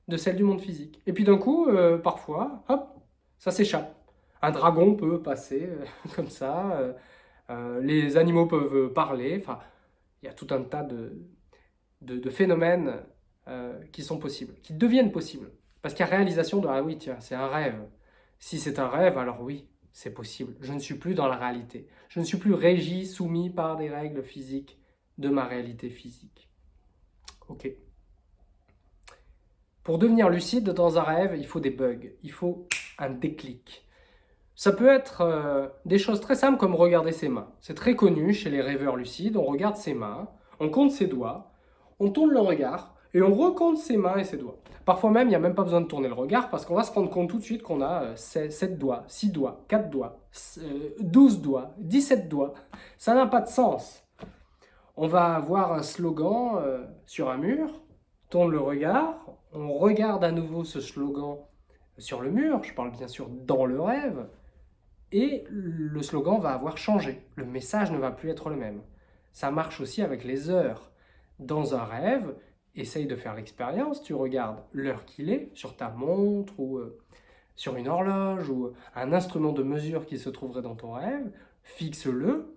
de celles du monde physique. Et puis d'un coup, parfois, hop, ça s'échappe. Un dragon peut passer [LAUGHS] comme ça, euh, les animaux peuvent parler, enfin, il y a tout un tas de, de, phénomènes euh, qui sont possibles, qui deviennent possibles. Parce qu'il y a réalisation de « ah oui, tiens, c'est un rêve ». Si c'est un rêve, alors oui, c'est possible. Je ne suis plus dans la réalité. Je ne suis plus régi, soumis par des règles physiques de ma réalité physique. Ok. Pour devenir lucide dans un rêve, il faut des bugs, il faut un déclic. Ça peut être euh, des choses très simples comme regarder ses mains. C'est très connu chez les rêveurs lucides, on regarde ses mains, on compte ses doigts, on tourne le regard et on recompte ses mains et ses doigts. Parfois même, il n'y a même pas besoin de tourner le regard parce qu'on va se rendre compte tout de suite qu'on a 7 euh, doigts, 6 doigts, 4 doigts, 12 euh, doigts, 17 doigts. Ça n'a pas de sens. On va avoir un slogan sur un mur, tourne le regard, on regarde à nouveau ce slogan sur le mur, je parle bien sûr dans le rêve, et le slogan va avoir changé. Le message ne va plus être le même. Ça marche aussi avec les heures. Dans un rêve, essaye de faire l'expérience, tu regardes l'heure qu'il est sur ta montre ou euh, sur une horloge ou un instrument de mesure qui se trouverait dans ton rêve, fixe-le,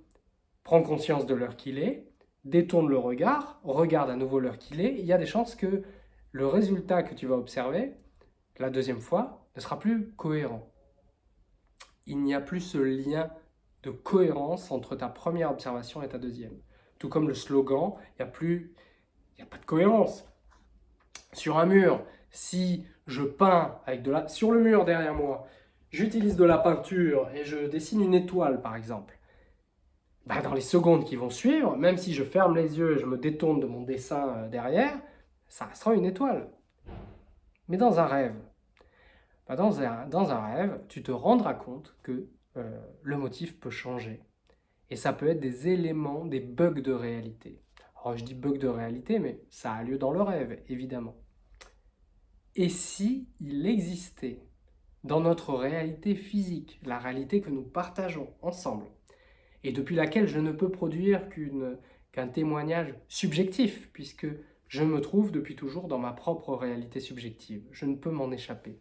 prends conscience de l'heure qu'il est, détourne le regard, regarde à nouveau l'heure qu'il est, il y a des chances que le résultat que tu vas observer la deuxième fois ne sera plus cohérent. Il n'y a plus ce lien de cohérence entre ta première observation et ta deuxième. Tout comme le slogan, il n'y a plus, il n'y a pas de cohérence. Sur un mur, si je peins avec de la, sur le mur derrière moi, j'utilise de la peinture et je dessine une étoile par exemple, bah, dans les secondes qui vont suivre, même si je ferme les yeux et je me détourne de mon dessin euh, derrière, ça restera une étoile. Mais dans un rêve, bah, dans, un, rêve, tu te rendras compte que euh, le motif peut changer. Et ça peut être des éléments, des bugs de réalité. Alors je dis bugs de réalité, mais ça a lieu dans le rêve, évidemment. Et si il existait dans notre réalité physique, la réalité que nous partageons ensemble, et depuis laquelle je ne peux produire qu'un témoignage subjectif, puisque je me trouve depuis toujours dans ma propre réalité subjective. Je ne peux m'en échapper.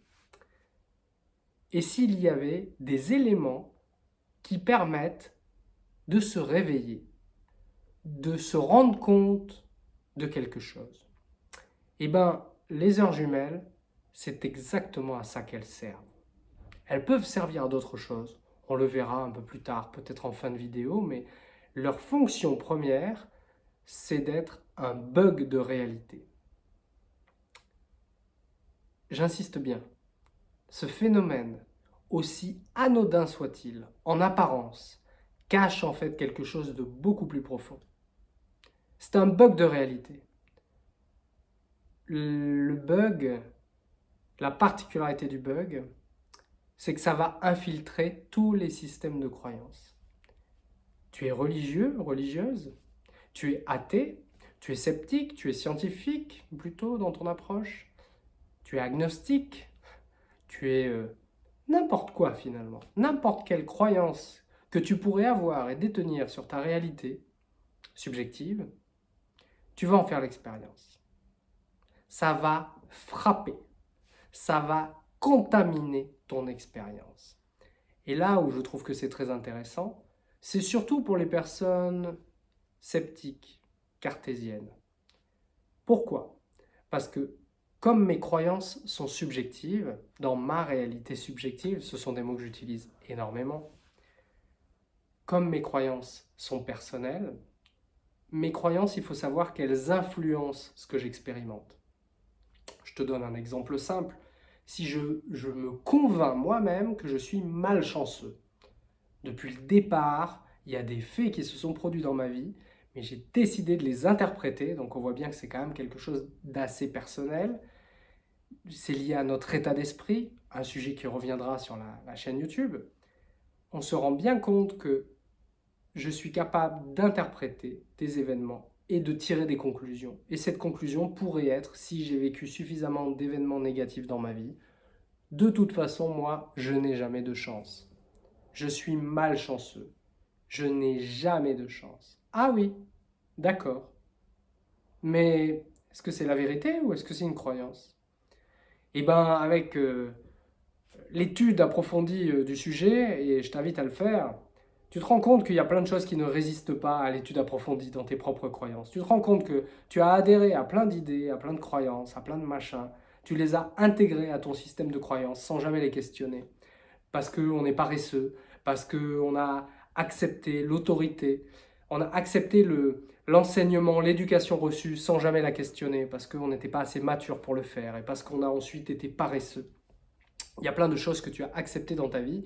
Et s'il y avait des éléments qui permettent de se réveiller, de se rendre compte de quelque chose Eh bien, les heures jumelles, c'est exactement à ça qu'elles servent. Elles peuvent servir à d'autres choses. On le verra un peu plus tard, peut-être en fin de vidéo, mais leur fonction première, c'est d'être un bug de réalité. J'insiste bien, ce phénomène, aussi anodin soit-il, en apparence, cache en fait quelque chose de beaucoup plus profond. C'est un bug de réalité. Le bug, la particularité du bug, c'est que ça va infiltrer tous les systèmes de croyance. Tu es religieux, religieuse, tu es athée, tu es sceptique, tu es scientifique plutôt dans ton approche, tu es agnostique, tu es euh, n'importe quoi finalement, n'importe quelle croyance que tu pourrais avoir et détenir sur ta réalité subjective, tu vas en faire l'expérience. Ça va frapper, ça va contaminer ton expérience. Et là où je trouve que c'est très intéressant, c'est surtout pour les personnes sceptique, cartésienne. Pourquoi? Parce que comme mes croyances sont subjectives, dans ma réalité subjective, ce sont des mots que j'utilise énormément, comme mes croyances sont personnelles, mes croyances, il faut savoir qu'elles influencent ce que j'expérimente. Je te donne un exemple simple. Si je, me convainc moi-même que je suis malchanceux, depuis le départ, il y a des faits qui se sont produits dans ma vie mais j'ai décidé de les interpréter, donc on voit bien que c'est quand même quelque chose d'assez personnel. C'est lié à notre état d'esprit, un sujet qui reviendra sur la chaîne YouTube. On se rend bien compte que je suis capable d'interpréter des événements et de tirer des conclusions. Et cette conclusion pourrait être, si j'ai vécu suffisamment d'événements négatifs dans ma vie, de toute façon, moi, je n'ai jamais de chance. Je suis malchanceux. Je n'ai jamais de chance. Ah oui, d'accord. Mais est-ce que c'est la vérité ou est-ce que c'est une croyance? Eh bien, avec euh, l'étude approfondie euh, du sujet, et je t'invite à le faire, tu te rends compte qu'il y a plein de choses qui ne résistent pas à l'étude approfondie dans tes propres croyances. Tu te rends compte que tu as adhéré à plein d'idées, à plein de croyances, à plein de machins. Tu les as intégrées à ton système de croyances sans jamais les questionner. Parce qu'on est paresseux, parce qu'on a accepté l'autorité, on a accepté l'enseignement, l'éducation reçue sans jamais la questionner parce qu'on n'était pas assez mature pour le faire et parce qu'on a ensuite été paresseux. Il y a plein de choses que tu as acceptées dans ta vie,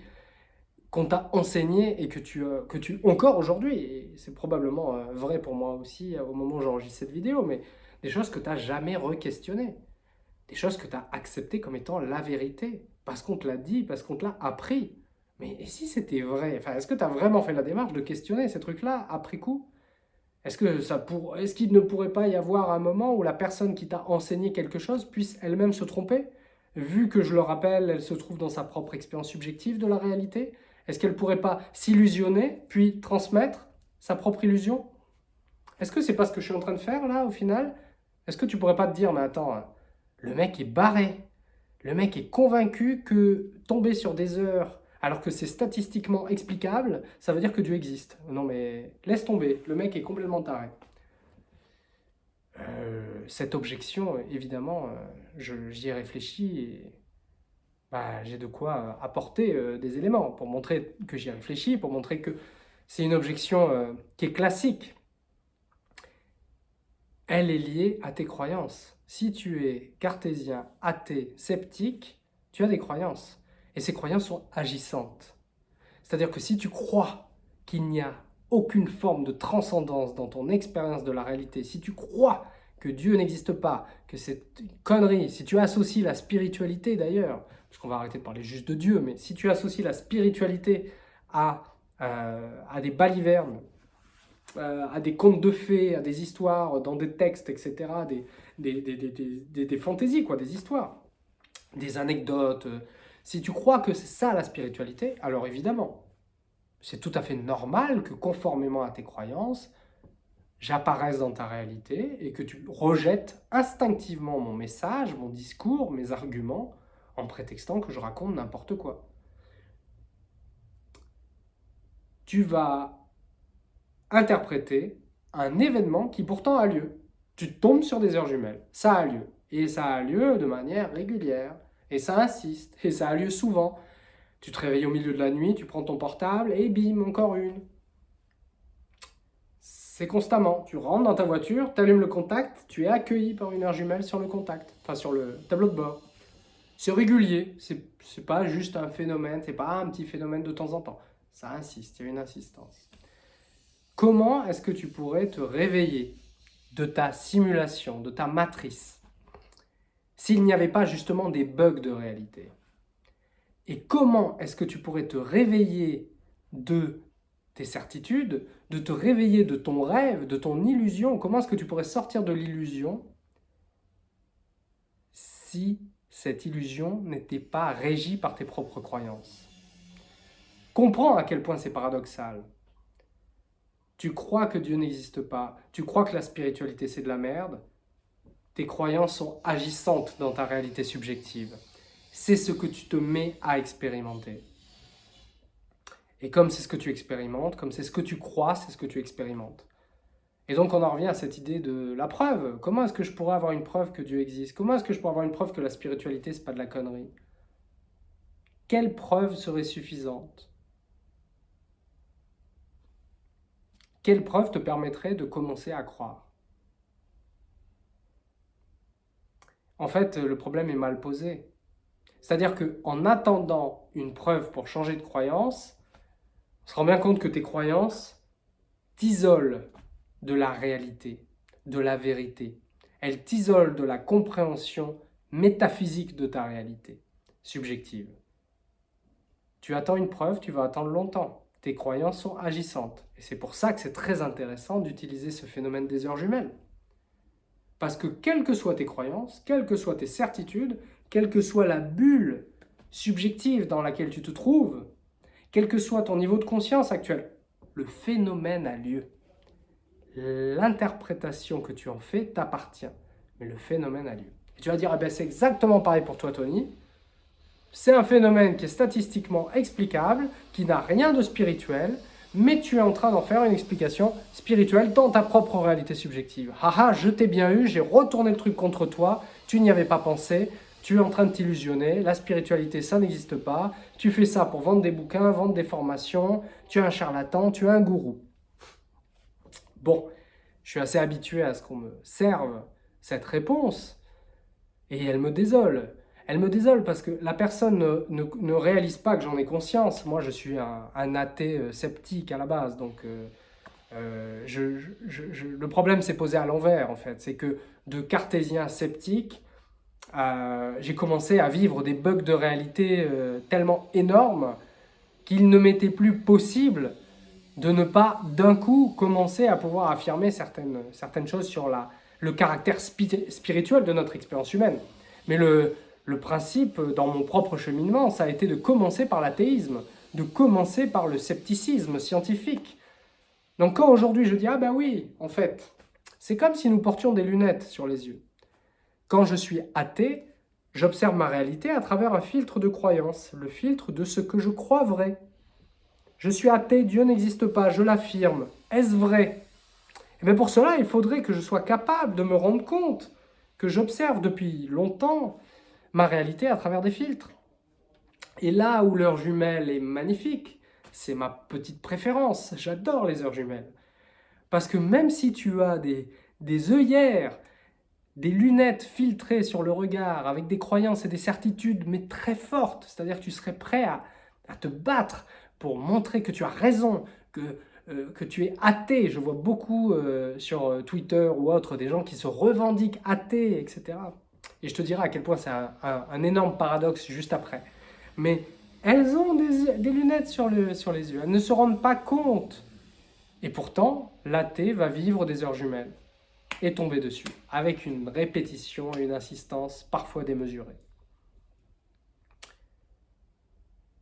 qu'on t'a enseigné et que tu, euh, que tu encore aujourd'hui, et c'est probablement euh, vrai pour moi aussi euh, au moment où j'enregistre cette vidéo, mais des choses que tu n'as jamais re-questionnées, des choses que tu as acceptées comme étant la vérité, parce qu'on te l'a dit, parce qu'on te l'a appris. Mais et si c'était vrai? Enfin, Est-ce que tu as vraiment fait la démarche de questionner ces trucs-là après coup? Est-ce ça pour... est-ce qu'il ne pourrait pas y avoir un moment où la personne qui t'a enseigné quelque chose puisse elle-même se tromper? Vu que, je le rappelle, elle se trouve dans sa propre expérience subjective de la réalité Est-ce qu'elle ne pourrait pas s'illusionner, puis transmettre sa propre illusion? Est-ce que c'est pas ce que je suis en train de faire, là, au final? Est-ce que tu pourrais pas te dire, mais attends, hein, le mec est barré. Le mec est convaincu que tomber sur des heures alors que c'est statistiquement explicable, ça veut dire que Dieu existe. Non mais laisse tomber, le mec est complètement taré. Euh, cette objection, évidemment, euh, j'y ai réfléchi bah, j'ai de quoi apporter euh, des éléments pour montrer que j'y ai réfléchi, pour montrer que c'est une objection qui est classique. Elle est liée à tes croyances. Si tu es cartésien, athée, sceptique, tu as des croyances. Et ces croyances sont agissantes. C'est-à-dire que si tu crois qu'il n'y a aucune forme de transcendance dans ton expérience de la réalité, si tu crois que Dieu n'existe pas, que c'est une connerie, si tu associes la spiritualité d'ailleurs, parce qu'on va arrêter de parler juste de Dieu, mais si tu associes la spiritualité à, euh, à des balivernes, euh, à des contes de fées, à des histoires dans des textes, etc., des, des, des, des fantaisies, quoi, des histoires, des anecdotes, si tu crois que c'est ça la spiritualité, alors évidemment, c'est tout à fait normal que conformément à tes croyances, j'apparaisse dans ta réalité et que tu rejettes instinctivement mon message, mon discours, mes arguments, en prétextant que je raconte n'importe quoi. Tu vas interpréter un événement qui pourtant a lieu. Tu tombes sur des heures jumelles, ça a lieu. Et ça a lieu de manière régulière. Et ça insiste, et ça a lieu souvent. Tu te réveilles au milieu de la nuit, tu prends ton portable, et bim, encore une. C'est constamment. Tu rentres dans ta voiture, tu allumes le contact, tu es accueilli par une heure jumelle sur le contact, enfin sur le tableau de bord. C'est régulier, c'est pas juste un phénomène, c'est pas un petit phénomène de temps en temps. Ça insiste, il y a une insistance. Comment est-ce que tu pourrais te réveiller de ta simulation, de ta matrice s'il n'y avait pas justement des bugs de réalité? Et comment est-ce que tu pourrais te réveiller de tes certitudes, de te réveiller de ton rêve, de ton illusion? Comment est-ce que tu pourrais sortir de l'illusion si cette illusion n'était pas régie par tes propres croyances Comprends à quel point c'est paradoxal. Tu crois que Dieu n'existe pas, tu crois que la spiritualité c'est de la merde, tes croyances sont agissantes dans ta réalité subjective. C'est ce que tu te mets à expérimenter. Et comme c'est ce que tu expérimentes, comme c'est ce que tu crois, c'est ce que tu expérimentes. Et donc on en revient à cette idée de la preuve. Comment est-ce que je pourrais avoir une preuve que Dieu existe? Comment est-ce que je pourrais avoir une preuve que la spiritualité, c'est pas de la connerie? Quelle preuve serait suffisante? Quelle preuve te permettrait de commencer à croire? En fait, le problème est mal posé. C'est-à-dire qu'en attendant une preuve pour changer de croyance, on se rend bien compte que tes croyances t'isolent de la réalité, de la vérité. Elles t'isolent de la compréhension métaphysique de ta réalité, subjective. Tu attends une preuve, tu vas attendre longtemps. Tes croyances sont agissantes. Et c'est pour ça que c'est très intéressant d'utiliser ce phénomène des heures jumelles. Parce que quelles que soient tes croyances, quelles que soient tes certitudes, quelle que soit la bulle subjective dans laquelle tu te trouves, quel que soit ton niveau de conscience actuel, le phénomène a lieu. L'interprétation que tu en fais t'appartient, mais le phénomène a lieu. Et tu vas dire, eh ben, c'est exactement pareil pour toi Tony, c'est un phénomène qui est statistiquement explicable, qui n'a rien de spirituel, mais tu es en train d'en faire une explication spirituelle dans ta propre réalité subjective. Haha, je t'ai bien eu, j'ai retourné le truc contre toi, tu n'y avais pas pensé, tu es en train de t'illusionner, la spiritualité ça n'existe pas, tu fais ça pour vendre des bouquins, vendre des formations, tu es un charlatan, tu es un gourou. Bon, je suis assez habitué à ce qu'on me serve cette réponse, et elle me désole. Elle me désole parce que la personne ne, réalise pas que j'en ai conscience. Moi, je suis un, athée euh, sceptique à la base, donc euh, euh, le problème s'est posé à l'envers, en fait. C'est que de cartésien sceptique, j'ai commencé à vivre des bugs de réalité tellement énormes qu'il ne m'était plus possible de ne pas d'un coup commencer à pouvoir affirmer certaines, certaines choses sur la, le caractère spirituel de notre expérience humaine. Mais le, le principe dans mon propre cheminement, ça a été de commencer par l'athéisme, de commencer par le scepticisme scientifique. Donc quand aujourd'hui je dis « Ah ben oui, en fait, c'est comme si nous portions des lunettes sur les yeux. Quand je suis athée, j'observe ma réalité à travers un filtre de croyance, le filtre de ce que je crois vrai. Je suis athée, Dieu n'existe pas, je l'affirme. Est-ce vrai? Mais eh pour cela, il faudrait que je sois capable de me rendre compte que j'observe depuis longtemps ma réalité à travers des filtres. Et là où l'heure jumelle est magnifique, c'est ma petite préférence. J'adore les heures jumelles. Parce que même si tu as des, des œillères, des lunettes filtrées sur le regard, avec des croyances et des certitudes, mais très fortes, c'est-à-dire que tu serais prêt à te battre pour montrer que tu as raison, que, euh, que tu es athée. Je vois beaucoup euh, sur euh, Twitter ou autre des gens qui se revendiquent athées, etc. Et je te dirai à quel point c'est un, énorme paradoxe juste après. Mais elles ont des, lunettes sur, le, sur les yeux, elles ne se rendent pas compte. Et pourtant, l'athée va vivre des heures jumelles et tomber dessus, avec une répétition et une insistance parfois démesurée.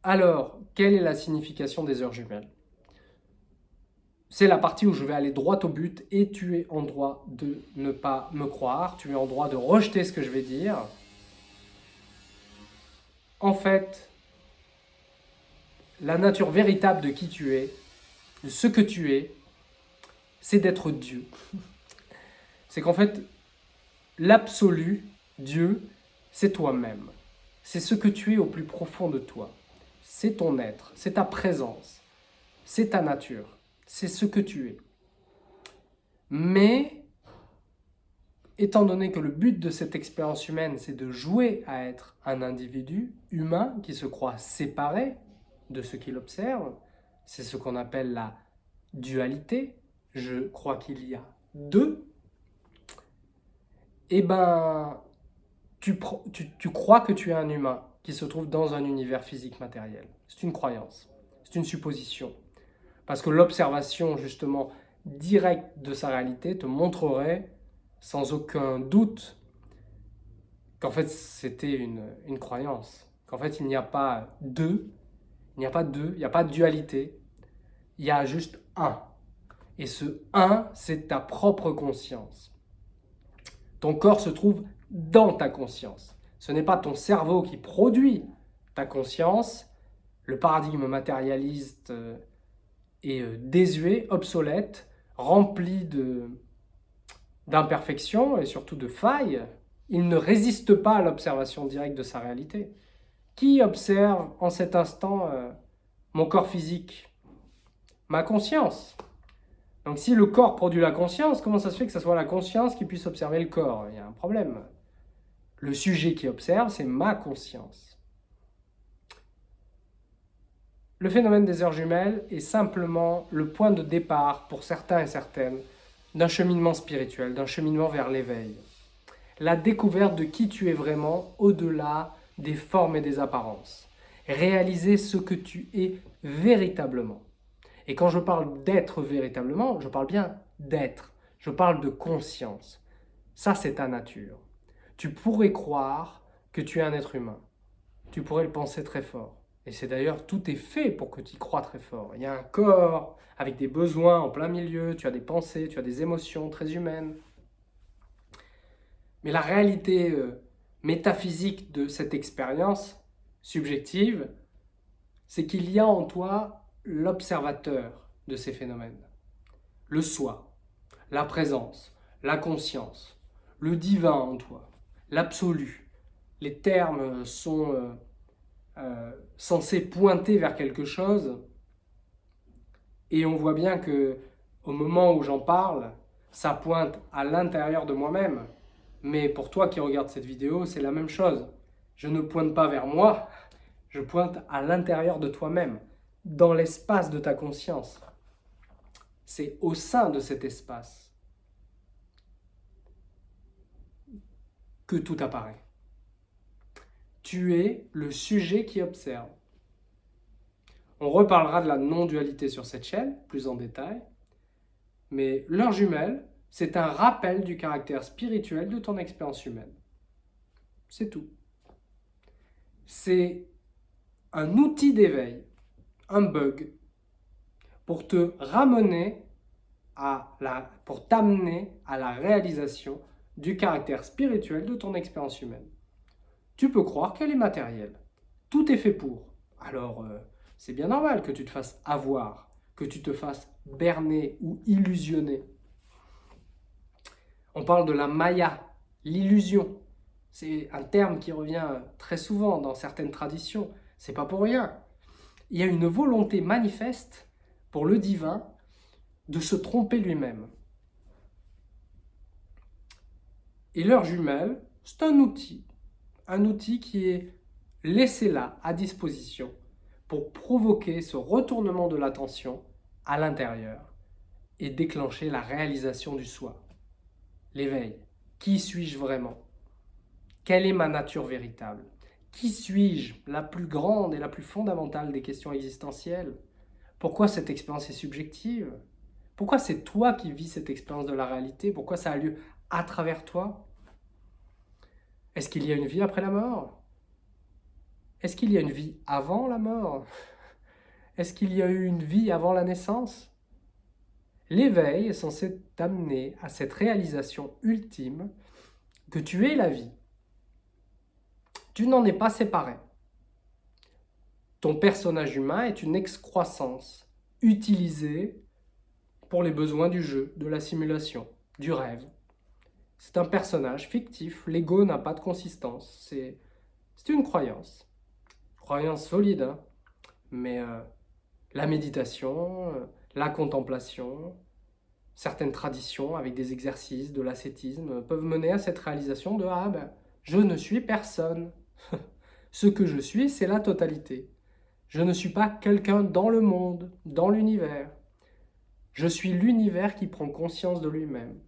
Alors, quelle est la signification des heures jumelles? C'est la partie où je vais aller droit au but et tu es en droit de ne pas me croire, tu es en droit de rejeter ce que je vais dire. En fait, la nature véritable de qui tu es, de ce que tu es, c'est d'être Dieu. [LAUGHS] C'est qu'en fait, l'absolu, Dieu, c'est toi-même. C'est ce que tu es au plus profond de toi c'est ton être, c'est ta présence, c'est ta nature, c'est ce que tu es. Mais, étant donné que le but de cette expérience humaine, c'est de jouer à être un individu humain qui se croit séparé de ce qu'il observe, c'est ce qu'on appelle la dualité, je crois qu'il y a deux, eh ben, tu, tu crois que tu es un humain, qui se trouve dans un univers physique matériel. C'est une croyance, c'est une supposition. Parce que l'observation justement directe de sa réalité te montrerait sans aucun doute qu'en fait c'était une, croyance, qu'en fait il n'y a pas deux, il n'y a pas deux, il n'y a pas de dualité, il y a juste un. Et ce un, c'est ta propre conscience. Ton corps se trouve dans ta conscience. Ce n'est pas ton cerveau qui produit ta conscience. Le paradigme matérialiste euh, est euh, désuet, obsolète, rempli d'imperfections et surtout de failles. Il ne résiste pas à l'observation directe de sa réalité. Qui observe en cet instant euh, mon corps physique? Ma conscience. Donc si le corps produit la conscience, comment ça se fait que ce soit la conscience qui puisse observer le corps? Il y a un problème. Le sujet qui observe, c'est ma conscience. Le phénomène des heures jumelles est simplement le point de départ pour certains et certaines d'un cheminement spirituel, d'un cheminement vers l'éveil. La découverte de qui tu es vraiment au-delà des formes et des apparences. Réaliser ce que tu es véritablement. Et quand je parle d'être véritablement, je parle bien d'être. Je parle de conscience. Ça, c'est ta nature tu pourrais croire que tu es un être humain. Tu pourrais le penser très fort. Et c'est d'ailleurs, tout est fait pour que tu y crois très fort. Il y a un corps avec des besoins en plein milieu, tu as des pensées, tu as des émotions très humaines. Mais la réalité euh, métaphysique de cette expérience subjective, c'est qu'il y a en toi l'observateur de ces phénomènes. Le soi, la présence, la conscience, le divin en toi l'absolu. Les termes sont euh, euh, censés pointer vers quelque chose et on voit bien que au moment où j'en parle, ça pointe à l'intérieur de moi-même. Mais pour toi qui regardes cette vidéo, c'est la même chose. Je ne pointe pas vers moi, je pointe à l'intérieur de toi-même, dans l'espace de ta conscience. C'est au sein de cet espace que tout apparaît. Tu es le sujet qui observe. On reparlera de la non-dualité sur cette chaîne, plus en détail. Mais l'heure jumelle, c'est un rappel du caractère spirituel de ton expérience humaine. C'est tout. C'est un outil d'éveil, un bug, pour te ramener à la, pour t'amener à la réalisation du caractère spirituel de ton expérience humaine. Tu peux croire qu'elle est matérielle. Tout est fait pour. Alors, euh, c'est bien normal que tu te fasses avoir, que tu te fasses berner ou illusionner. On parle de la maya, l'illusion. C'est un terme qui revient très souvent dans certaines traditions. C'est pas pour rien. Il y a une volonté manifeste pour le divin de se tromper lui-même. Et leur jumelle, c'est un outil. Un outil qui est laissé là, à disposition, pour provoquer ce retournement de l'attention à l'intérieur et déclencher la réalisation du soi. L'éveil. Qui suis-je vraiment? Quelle est ma nature véritable? Qui suis-je? La plus grande et la plus fondamentale des questions existentielles. Pourquoi cette expérience est subjective? Pourquoi c'est toi qui vis cette expérience de la réalité? Pourquoi ça a lieu à travers toi? Est-ce qu'il y a une vie après la mort? Est-ce qu'il y a une vie avant la mort? Est-ce qu'il y a eu une vie avant la naissance? L'éveil est censé t'amener à cette réalisation ultime que tu es la vie. Tu n'en es pas séparé. Ton personnage humain est une excroissance utilisée pour les besoins du jeu, de la simulation, du rêve. C'est un personnage fictif, l'ego n'a pas de consistance, c'est une croyance. Croyance solide, hein. mais euh, la méditation, euh, la contemplation, certaines traditions avec des exercices, de l'ascétisme, peuvent mener à cette réalisation de « Ah ben, je ne suis personne [LAUGHS] ». Ce que je suis, c'est la totalité. Je ne suis pas quelqu'un dans le monde, dans l'univers. Je suis l'univers qui prend conscience de lui-même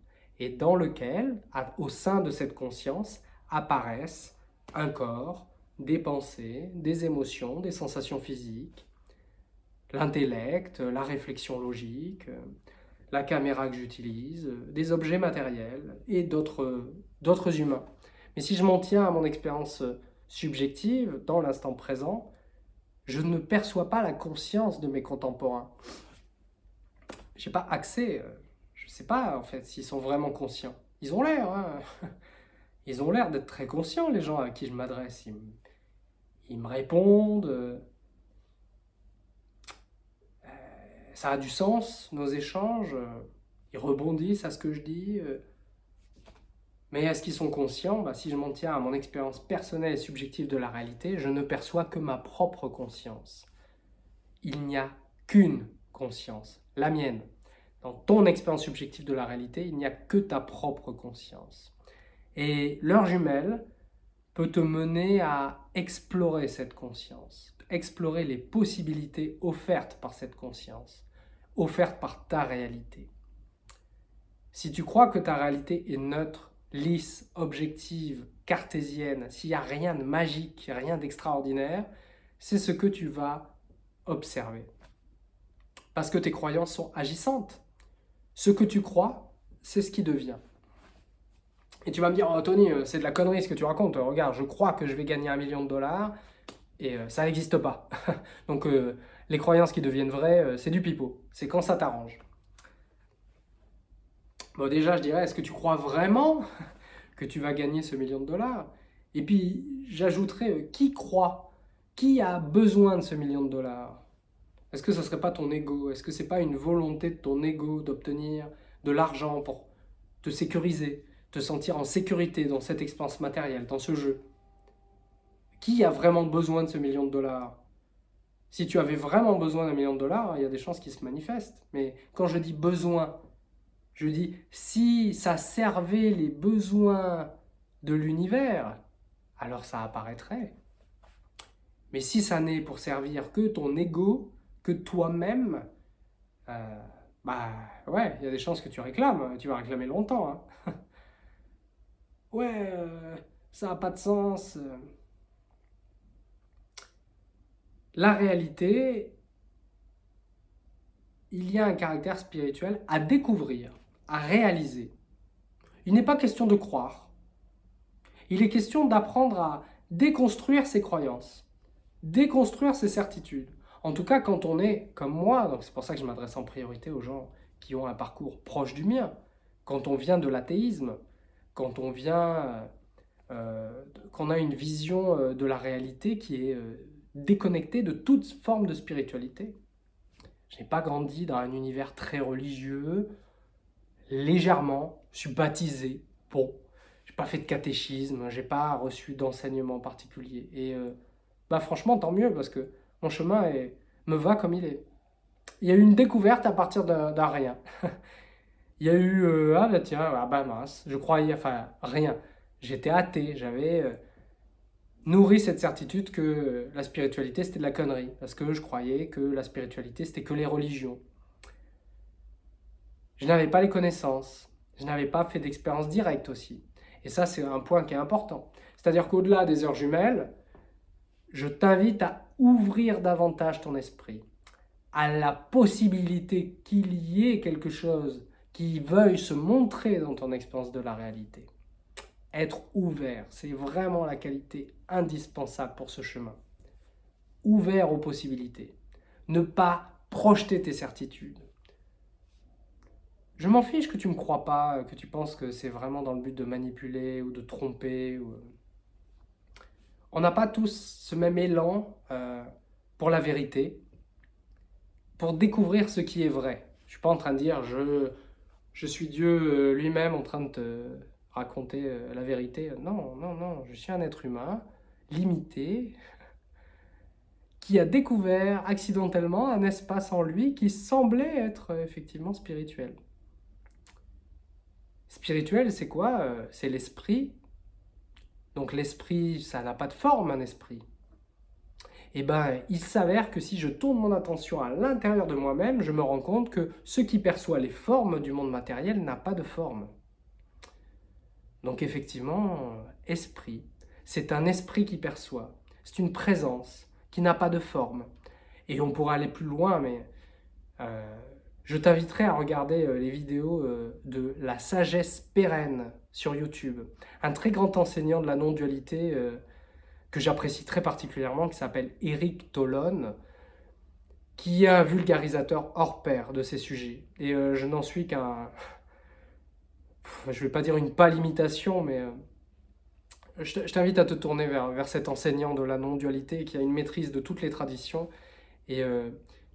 et dans lequel, au sein de cette conscience, apparaissent un corps, des pensées, des émotions, des sensations physiques, l'intellect, la réflexion logique, la caméra que j'utilise, des objets matériels et d'autres humains. Mais si je m'en tiens à mon expérience subjective, dans l'instant présent, je ne perçois pas la conscience de mes contemporains. Je n'ai pas accès, je ne sais pas en fait s'ils sont vraiment conscients. Ils ont l'air, hein [LAUGHS] ils ont l'air d'être très conscients les gens à qui je m'adresse. ils, me répondent, ça a du sens, nos échanges, euh, ils rebondissent à ce que je dis. Euh. Mais est-ce qu'ils sont conscients? Bah, Si je m'en tiens à mon expérience personnelle et subjective de la réalité, je ne perçois que ma propre conscience. Il n'y a qu'une conscience, la mienne. Dans ton expérience subjective de la réalité, il n'y a que ta propre conscience. Et l'heure jumelle peut te mener à explorer cette conscience, explorer les possibilités offertes par cette conscience offerte par ta réalité. Si tu crois que ta réalité est neutre, lisse, objective, cartésienne, s'il n'y a rien de magique, rien d'extraordinaire, c'est ce que tu vas observer. Parce que tes croyances sont agissantes. Ce que tu crois, c'est ce qui devient. Et tu vas me dire, Tony, euh, c'est de la connerie ce que tu racontes. Regarde, je crois que je vais gagner un million de dollars et euh, ça n'existe pas. [LAUGHS] Donc, euh, les croyances qui deviennent vraies, euh, c'est du pipeau. C'est quand ça t'arrange. Bon, déjà, je dirais, est-ce que tu crois vraiment [LAUGHS] que tu vas gagner ce million de dollars? Et puis, j'ajouterais, euh, qui croit Qui a besoin de ce million de dollars? Est-ce que ce ne serait pas ton ego? Est-ce que ce n'est pas une volonté de ton ego d'obtenir de l'argent pour te sécuriser, te sentir en sécurité dans cette expérience matérielle, dans ce jeu? Qui a vraiment besoin de ce million de dollars? Si tu avais vraiment besoin d'un million de dollars, il y a des chances qu'ils se manifestent. Mais quand je dis besoin, je dis si ça servait les besoins de l'univers, alors ça apparaîtrait. Mais si ça n'est pour servir que ton ego, toi-même, euh, bah ouais, il y a des chances que tu réclames, tu vas réclamer longtemps. Hein. [LAUGHS] ouais, euh, ça n'a pas de sens. La réalité, il y a un caractère spirituel à découvrir, à réaliser. Il n'est pas question de croire. Il est question d'apprendre à déconstruire ses croyances, déconstruire ses certitudes. En tout cas, quand on est comme moi, donc c'est pour ça que je m'adresse en priorité aux gens qui ont un parcours proche du mien, quand on vient de l'athéisme, quand on vient, euh, qu'on a une vision euh, de la réalité qui est euh, déconnectée de toute forme de spiritualité. Je n'ai pas grandi dans un univers très religieux, légèrement, je suis baptisé, bon, j'ai pas fait de catéchisme, j'ai pas reçu d'enseignement particulier. Et bah franchement, tant mieux, parce que mon chemin me va comme il est. Il y a eu une découverte à partir d'un rien. [LAUGHS] il y a eu, euh, ah bah tiens, ah bah mince, je croyais, enfin rien. J'étais athée, j'avais euh, nourri cette certitude que la spiritualité c'était de la connerie. Parce que je croyais que la spiritualité c'était que les religions. Je n'avais pas les connaissances, je n'avais pas fait d'expérience directe aussi. Et ça c'est un point qui est important. C'est-à-dire qu'au-delà des heures jumelles, je t'invite à ouvrir davantage ton esprit à la possibilité qu'il y ait quelque chose qui veuille se montrer dans ton expérience de la réalité. Être ouvert, c'est vraiment la qualité indispensable pour ce chemin. Ouvert aux possibilités. Ne pas projeter tes certitudes. Je m'en fiche que tu ne me crois pas, que tu penses que c'est vraiment dans le but de manipuler ou de tromper. Ou on n'a pas tous ce même élan euh, pour la vérité, pour découvrir ce qui est vrai. Je ne suis pas en train de dire je, je suis Dieu euh, lui-même en train de te raconter euh, la vérité. Non, non, non, je suis un être humain limité qui a découvert accidentellement un espace en lui qui semblait être effectivement spirituel. Spirituel, c'est quoi C'est l'esprit donc l'esprit, ça n'a pas de forme, un esprit. Eh ben, il s'avère que si je tourne mon attention à l'intérieur de moi-même, je me rends compte que ce qui perçoit les formes du monde matériel n'a pas de forme. Donc effectivement, esprit, c'est un esprit qui perçoit. C'est une présence qui n'a pas de forme. Et on pourra aller plus loin, mais euh, je t'inviterai à regarder euh, les vidéos euh, de la sagesse pérenne sur YouTube. Un très grand enseignant de la non-dualité euh, que j'apprécie très particulièrement, qui s'appelle Eric Tolon, qui est un vulgarisateur hors pair de ces sujets. Et je n'en suis qu'un... Je ne vais pas dire une pâle imitation, mais je t'invite à te tourner vers, vers cet enseignant de la non-dualité qui a une maîtrise de toutes les traditions et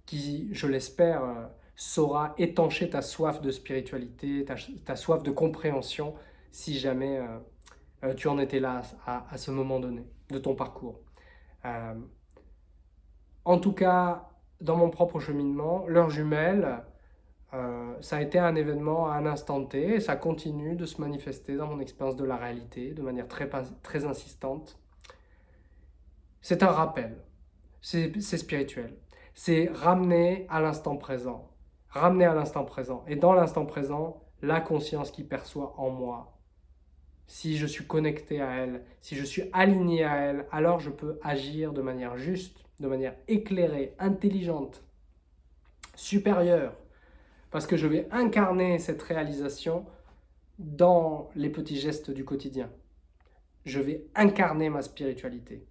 qui, je l'espère, saura étancher ta soif de spiritualité, ta, soif de compréhension, si jamais euh, euh, tu en étais là à, ce moment donné de ton parcours. Euh, en tout cas, dans mon propre cheminement, l'heure jumelle, ça a été un événement à un instant T et ça continue de se manifester dans mon expérience de la réalité de manière très, très insistante. C'est un rappel, c'est spirituel, c'est ramener à l'instant présent, ramener à l'instant présent. Et dans l'instant présent, la conscience qui perçoit en moi. Si je suis connecté à elle, si je suis aligné à elle, alors je peux agir de manière juste, de manière éclairée, intelligente, supérieure. Parce que je vais incarner cette réalisation dans les petits gestes du quotidien. Je vais incarner ma spiritualité.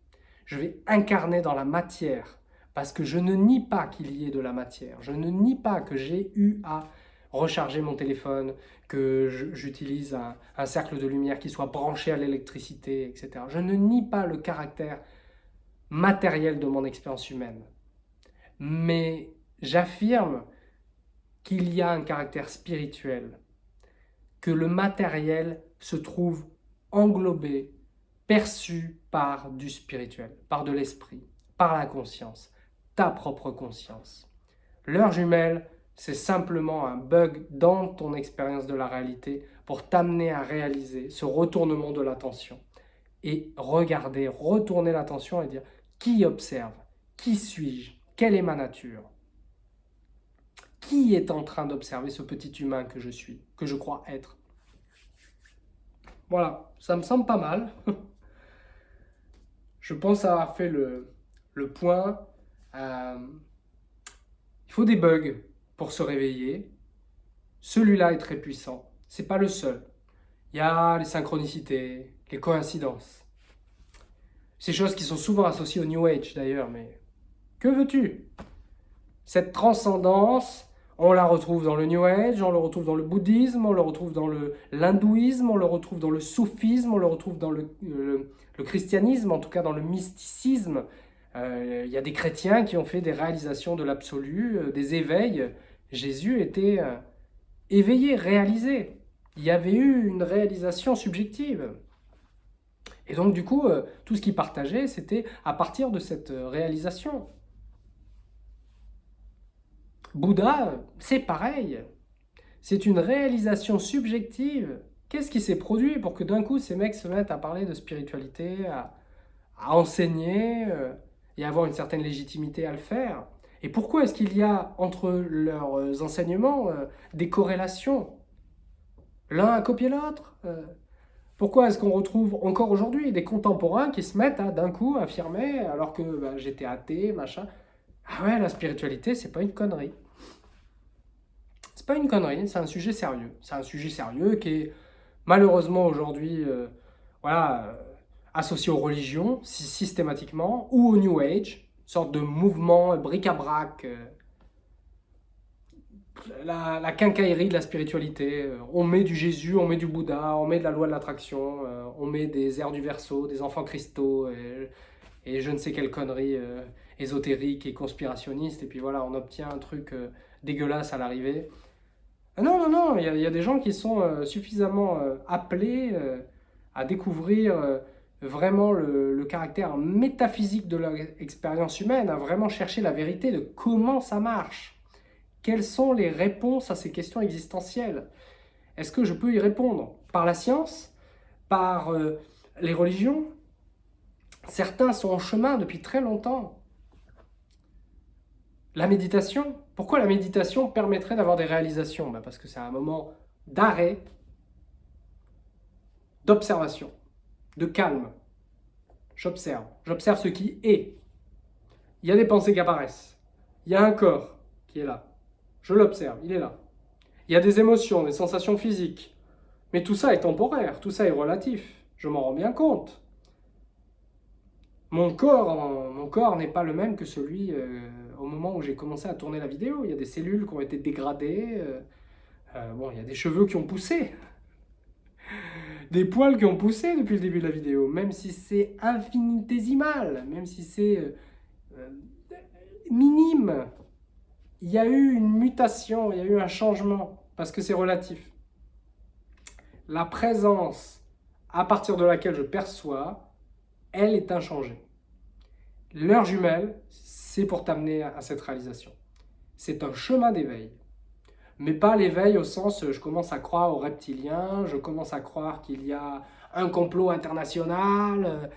Je vais incarner dans la matière parce que je ne nie pas qu'il y ait de la matière. Je ne nie pas que j'ai eu à recharger mon téléphone, que j'utilise un, cercle de lumière qui soit branché à l'électricité, etc. Je ne nie pas le caractère matériel de mon expérience humaine. Mais j'affirme qu'il y a un caractère spirituel, que le matériel se trouve englobé, perçu par du spirituel, par de l'esprit, par la conscience ta propre conscience. L'heure jumelle, c'est simplement un bug dans ton expérience de la réalité pour t'amener à réaliser ce retournement de l'attention et regarder, retourner l'attention et dire qui observe, qui suis-je, quelle est ma nature? Qui est en train d'observer ce petit humain que je suis, que je crois être? Voilà, ça me semble pas mal. [LAUGHS] je pense avoir fait le, point. Euh, il faut des bugs pour se réveiller. Celui-là est très puissant. C'est pas le seul. Il y a les synchronicités, les coïncidences. Ces choses qui sont souvent associées au New Age d'ailleurs, mais que veux-tu? Cette transcendance, on la retrouve dans le New Age, on le retrouve dans le bouddhisme, on le retrouve dans l'hindouisme, on le retrouve dans le soufisme, on le retrouve dans le, le christianisme, en tout cas dans le mysticisme. Euh, il y a des chrétiens qui ont fait des réalisations de l'absolu, euh, des éveils. Jésus était euh, éveillé, réalisé. Il y avait eu une réalisation subjective. Et donc du coup, tout ce qu'il partageait, c'était à partir de cette réalisation. Bouddha, c'est pareil. C'est une réalisation subjective. Qu'est-ce qui s'est produit pour que d'un coup, ces mecs se mettent à parler de spiritualité, à, à enseigner et avoir une certaine légitimité à le faire Et pourquoi est-ce qu'il y a entre leurs enseignements euh, des corrélations? L'un a copié l'autre euh, Pourquoi est-ce qu'on retrouve encore aujourd'hui des contemporains qui se mettent à d'un coup affirmer, alors que bah, j'étais athée, machin, ah ouais, la spiritualité, c'est pas une connerie. C'est pas une connerie, c'est un sujet sérieux. C'est un sujet sérieux qui est malheureusement aujourd'hui, euh, voilà, associé aux religions, systématiquement, ou au New Age, sorte de mouvement bric-à-brac, euh, la, quincaillerie de la spiritualité. Euh, on met du Jésus, on met du Bouddha, on met de la loi de l'attraction, euh, on met des airs du verso, des enfants cristaux, et, je ne sais quelle connerie ésotérique et conspirationniste, et puis voilà, on obtient un truc dégueulasse à l'arrivée. Non, non, non, il y, a des gens qui sont suffisamment appelés à découvrir vraiment le, caractère métaphysique de leur expérience humaine, à vraiment chercher la vérité de comment ça marche. Quelles sont les réponses à ces questions existentielles? Est-ce que je peux y répondre? Par la science? Par euh, les religions? Certains sont en chemin depuis très longtemps. La méditation? Pourquoi la méditation permettrait d'avoir des réalisations? Ben Parce que c'est un moment d'arrêt, d'observation de calme. J'observe. J'observe ce qui est. Il y a des pensées qui apparaissent. Il y a un corps qui est là. Je l'observe, il est là. Il y a des émotions, des sensations physiques. Mais tout ça est temporaire, tout ça est relatif. Je m'en rends bien compte. Mon corps, mon corps n'est pas le même que celui euh, au moment où j'ai commencé à tourner la vidéo. Il y a des cellules qui ont été dégradées. Euh, euh, bon, il y a des cheveux qui ont poussé des poils qui ont poussé depuis le début de la vidéo, même si c'est infinitésimal, même si c'est euh, euh, minime. Il y a eu une mutation, il y a eu un changement, parce que c'est relatif. La présence à partir de laquelle je perçois, elle est inchangée. L'heure jumelle, c'est pour t'amener à cette réalisation. C'est un chemin d'éveil mais pas l'éveil au sens je commence à croire aux reptiliens, je commence à croire qu'il y a un complot international, euh,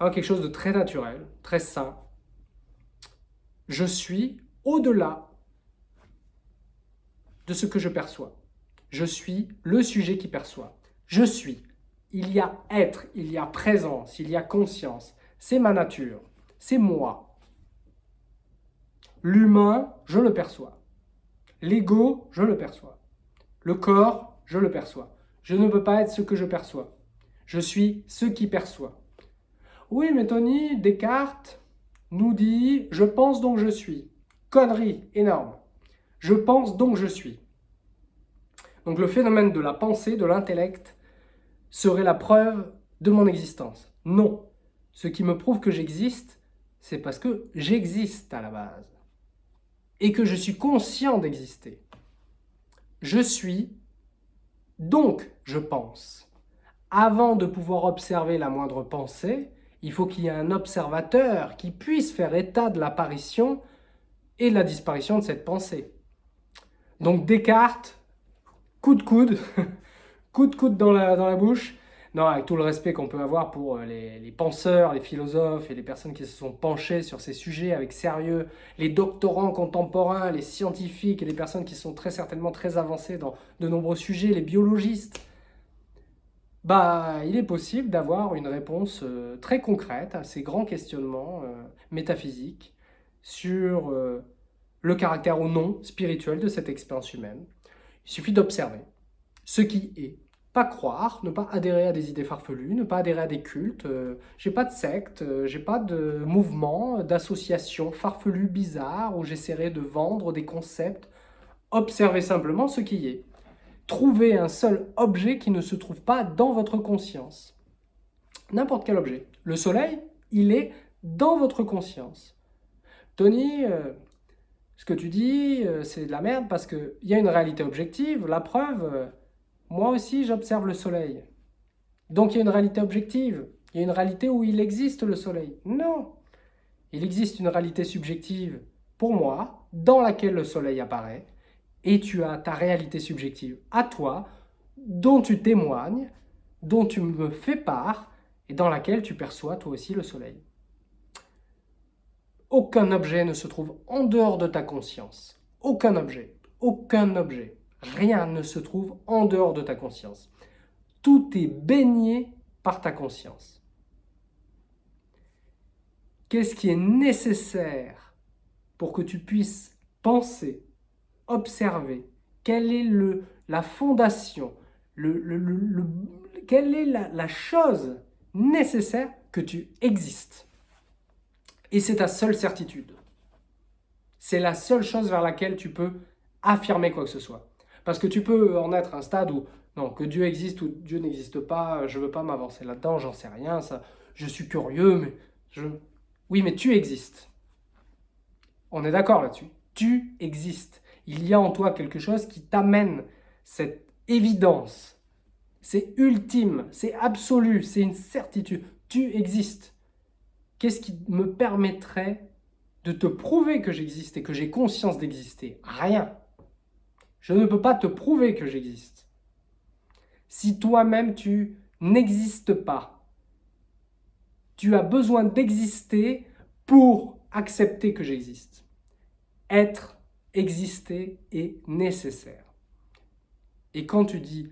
hein, quelque chose de très naturel, très sain. Je suis au-delà de ce que je perçois. Je suis le sujet qui perçoit. Je suis. Il y a être, il y a présence, il y a conscience. C'est ma nature, c'est moi. L'humain, je le perçois. L'ego, je le perçois. Le corps, je le perçois. Je ne peux pas être ce que je perçois. Je suis ce qui perçoit. Oui, mais Tony, Descartes nous dit « je pense donc je suis ». Connerie énorme. Je pense donc je suis. Donc le phénomène de la pensée, de l'intellect, serait la preuve de mon existence. Non. Ce qui me prouve que j'existe, c'est parce que j'existe à la base et que je suis conscient d'exister. Je suis, donc je pense. Avant de pouvoir observer la moindre pensée, Il faut qu'il y ait un observateur qui puisse faire état de l'apparition et de la disparition de cette pensée. Donc Descartes, coup de coude, [LAUGHS] coup de coude dans la, dans la bouche, non, avec tout le respect qu'on peut avoir pour euh, les, penseurs, les philosophes et les personnes qui se sont penchées sur ces sujets avec sérieux, les doctorants contemporains, les scientifiques et les personnes qui sont très certainement très avancées dans de nombreux sujets, les biologistes, bah, il est possible d'avoir une réponse euh, très concrète à ces grands questionnements euh, métaphysiques sur le caractère ou non spirituel de cette expérience humaine. Il suffit d'observer ce qui est pas croire, ne pas adhérer à des idées farfelues, ne pas adhérer à des cultes. Euh, j'ai pas de secte, euh, j'ai pas de mouvement, d'association farfelue bizarre où j'essaierai de vendre des concepts. Observez simplement ce qui est. Trouvez un seul objet qui ne se trouve pas dans votre conscience. N'importe quel objet. Le soleil, il est dans votre conscience. Tony, euh, ce que tu dis, c'est de la merde parce qu'il y a une réalité objective. La preuve, moi aussi, j'observe le soleil. Donc il y a une réalité objective. Il y a une réalité où il existe le soleil. Non Il existe une réalité subjective pour moi, dans laquelle le soleil apparaît, et tu as ta réalité subjective à toi, dont tu témoignes, dont tu me fais part, et dans laquelle tu perçois toi aussi le soleil. Aucun objet ne se trouve en dehors de ta conscience. Aucun objet. Aucun objet. Rien ne se trouve en dehors de ta conscience. Tout est baigné par ta conscience. Qu'est-ce qui est nécessaire pour que tu puisses penser, observer? Quelle est le, la fondation le, Quelle est la, la chose nécessaire que tu existes? Et c'est ta seule certitude. C'est la seule chose vers laquelle tu peux affirmer quoi que ce soit. Parce que tu peux en être à un stade où, non, que Dieu existe ou Dieu n'existe pas, je ne veux pas m'avancer là-dedans, j'en sais rien, ça, je suis curieux, mais je... Oui, mais tu existes. On est d'accord là-dessus. Tu existes. Il y a en toi quelque chose qui t'amène cette évidence. C'est ultime, c'est absolu, c'est une certitude. Tu existes. Qu'est-ce qui me permettrait de te prouver que j'existe et que j'ai conscience d'exister? Rien. Je ne peux pas te prouver que j'existe. Si toi-même tu n'existes pas, tu as besoin d'exister pour accepter que j'existe. Être, exister est nécessaire. Et quand tu dis,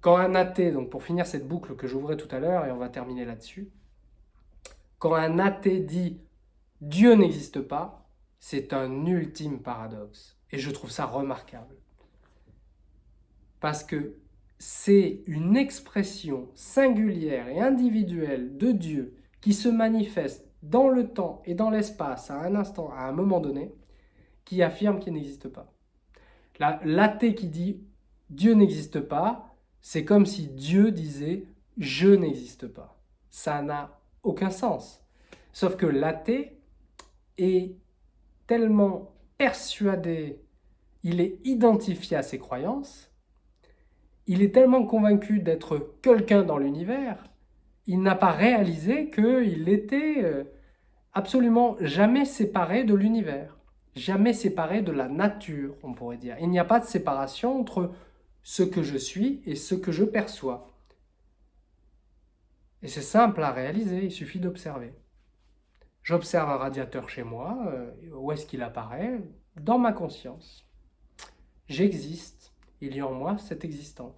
quand un athée, donc pour finir cette boucle que j'ouvrais tout à l'heure, et on va terminer là-dessus, quand un athée dit « Dieu n'existe pas », c'est un ultime paradoxe. Et je trouve ça remarquable. Parce que c'est une expression singulière et individuelle de Dieu qui se manifeste dans le temps et dans l'espace à un instant, à un moment donné, qui affirme qu'il n'existe pas. L'athée qui dit « Dieu n'existe pas », c'est comme si Dieu disait « je n'existe pas ». Ça n'a aucun sens. Sauf que l'athée est tellement persuadé, il est identifié à ses croyances, il est tellement convaincu d'être quelqu'un dans l'univers, il n'a pas réalisé qu'il était euh, absolument jamais séparé de l'univers, jamais séparé de la nature, on pourrait dire. Il n'y a pas de séparation entre ce que je suis et ce que je perçois. Et c'est simple à réaliser, il suffit d'observer. J'observe un radiateur chez moi, euh, où est-ce qu'il apparaît? Dans ma conscience. J'existe, il y a en moi cette existence.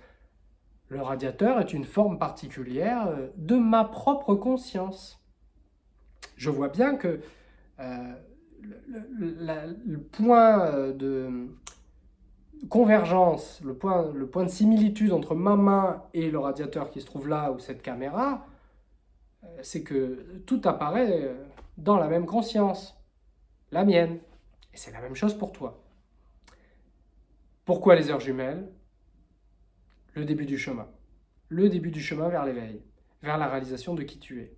Le radiateur est une forme particulière euh, de ma propre conscience. Je vois bien que euh, le, point de convergence, le point, le point de similitude entre ma main et le radiateur qui se trouve là, ou cette caméra, c'est que tout apparaît dans la même conscience, la mienne. Et c'est la même chose pour toi. Pourquoi les heures jumelles? Le début du chemin. Le début du chemin vers l'éveil, vers la réalisation de qui tu es.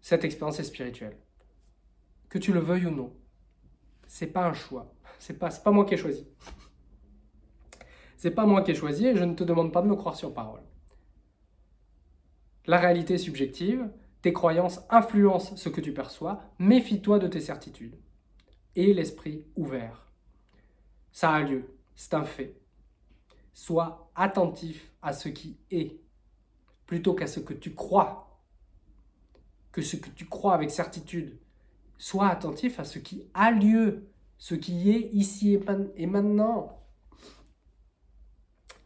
Cette expérience est spirituelle. Que tu le veuilles ou non, c'est pas un choix. C'est pas, pas moi qui ai choisi. C'est pas moi qui ai choisi et je ne te demande pas de me croire sur parole. La réalité subjective, tes croyances influencent ce que tu perçois, méfie-toi de tes certitudes. Et l'esprit ouvert. Ça a lieu, c'est un fait. Sois attentif à ce qui est, plutôt qu'à ce que tu crois. Que ce que tu crois avec certitude. Sois attentif à ce qui a lieu, ce qui est ici et maintenant.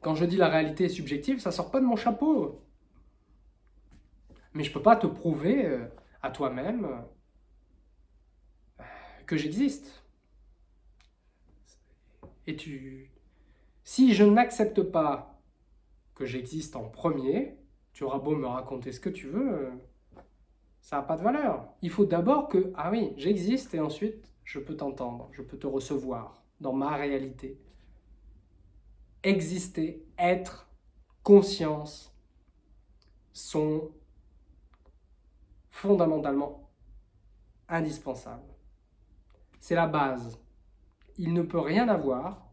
Quand je dis la réalité est subjective, ça sort pas de mon chapeau. Mais je ne peux pas te prouver euh, à toi-même euh, que j'existe. Et tu... Si je n'accepte pas que j'existe en premier, tu auras beau me raconter ce que tu veux, euh, ça n'a pas de valeur. Il faut d'abord que, ah oui, j'existe et ensuite je peux t'entendre, je peux te recevoir dans ma réalité exister, être, conscience sont fondamentalement indispensables. C'est la base. Il ne peut rien avoir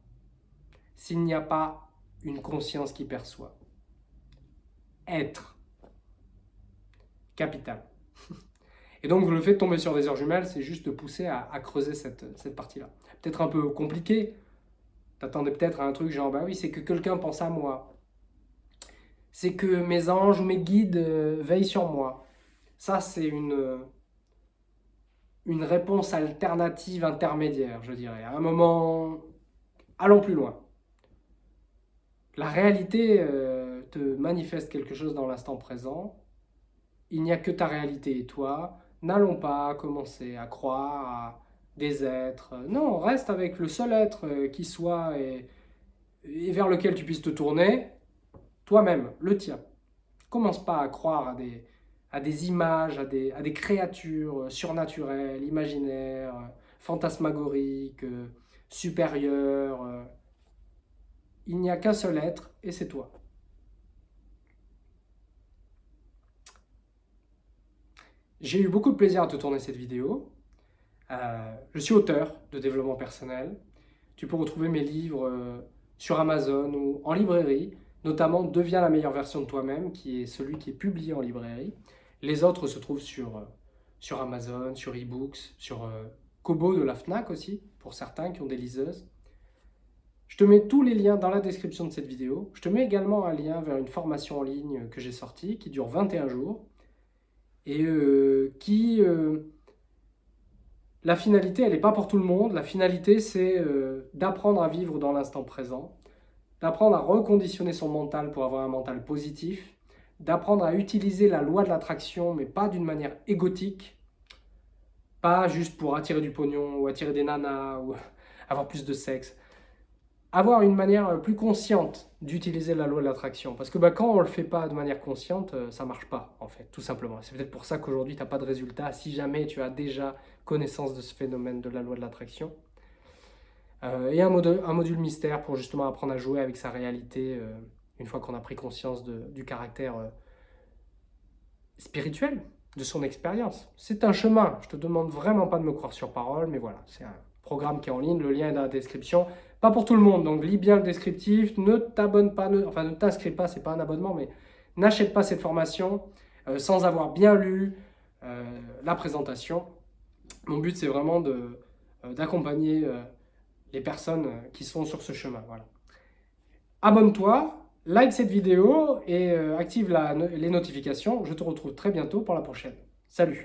s'il n'y a pas une conscience qui perçoit. Être. Capital. [LAUGHS] Et donc le fait de tomber sur des heures jumelles, c'est juste de pousser à, creuser cette, cette partie-là. Peut-être un peu compliqué, T'attendais peut-être à un truc genre, bah oui, c'est que quelqu'un pense à moi. C'est que mes anges ou mes guides euh, veillent sur moi. Ça, c'est une, une réponse alternative intermédiaire, je dirais. À un moment, allons plus loin. La réalité euh, te manifeste quelque chose dans l'instant présent. Il n'y a que ta réalité et toi. N'allons pas commencer à croire, à des êtres. Non, reste avec le seul être euh, qui soit et, vers lequel tu puisses te tourner, toi-même, le tien. Commence pas à croire à des, à des images, à des, créatures surnaturelles, imaginaires, fantasmagoriques, supérieures. Il n'y a qu'un seul être et c'est toi. J'ai eu beaucoup de plaisir à te tourner cette vidéo. Euh, je suis auteur de développement personnel. Tu peux retrouver mes livres euh, sur Amazon ou en librairie, notamment Deviens la meilleure version de toi-même, qui est celui qui est publié en librairie. Les autres se trouvent sur, euh, Amazon, sur eBooks, sur Kobo de la FNAC aussi, pour certains qui ont des liseuses. Je te mets tous les liens dans la description de cette vidéo. Je te mets également un lien vers une formation en ligne que j'ai sortie, qui dure 21 jours, et qui la finalité, elle n'est pas pour tout le monde. La finalité, c'est euh, d'apprendre à vivre dans l'instant présent, d'apprendre à reconditionner son mental pour avoir un mental positif, d'apprendre à utiliser la loi de l'attraction, mais pas d'une manière égotique, pas juste pour attirer du pognon ou attirer des nanas ou [LAUGHS] avoir plus de sexe, avoir une manière euh, plus consciente d'utiliser la loi de l'attraction. Parce que bah, quand on ne le fait pas de manière consciente, euh, ça ne marche pas, en fait, tout simplement. C'est peut-être pour ça qu'aujourd'hui, tu n'as pas de résultat, si jamais tu as déjà connaissance de ce phénomène de la loi de l'attraction. Euh, et un module, un module mystère pour justement apprendre à jouer avec sa réalité, une fois qu'on a pris conscience du caractère spirituel de son expérience. C'est un chemin, je te demande vraiment pas de me croire sur parole, mais voilà, c'est un programme qui est en ligne, le lien est dans la description. Pas pour tout le monde, donc lis bien le descriptif, ne t'abonne pas, enfin ne t'inscris pas, c'est pas un abonnement, mais n'achète pas cette formation euh, sans avoir bien lu euh, la présentation. Mon but c'est vraiment euh, d'accompagner les personnes qui sont sur ce chemin. Voilà. Abonne-toi, like cette vidéo et active les notifications. Je te retrouve très bientôt pour la prochaine. Salut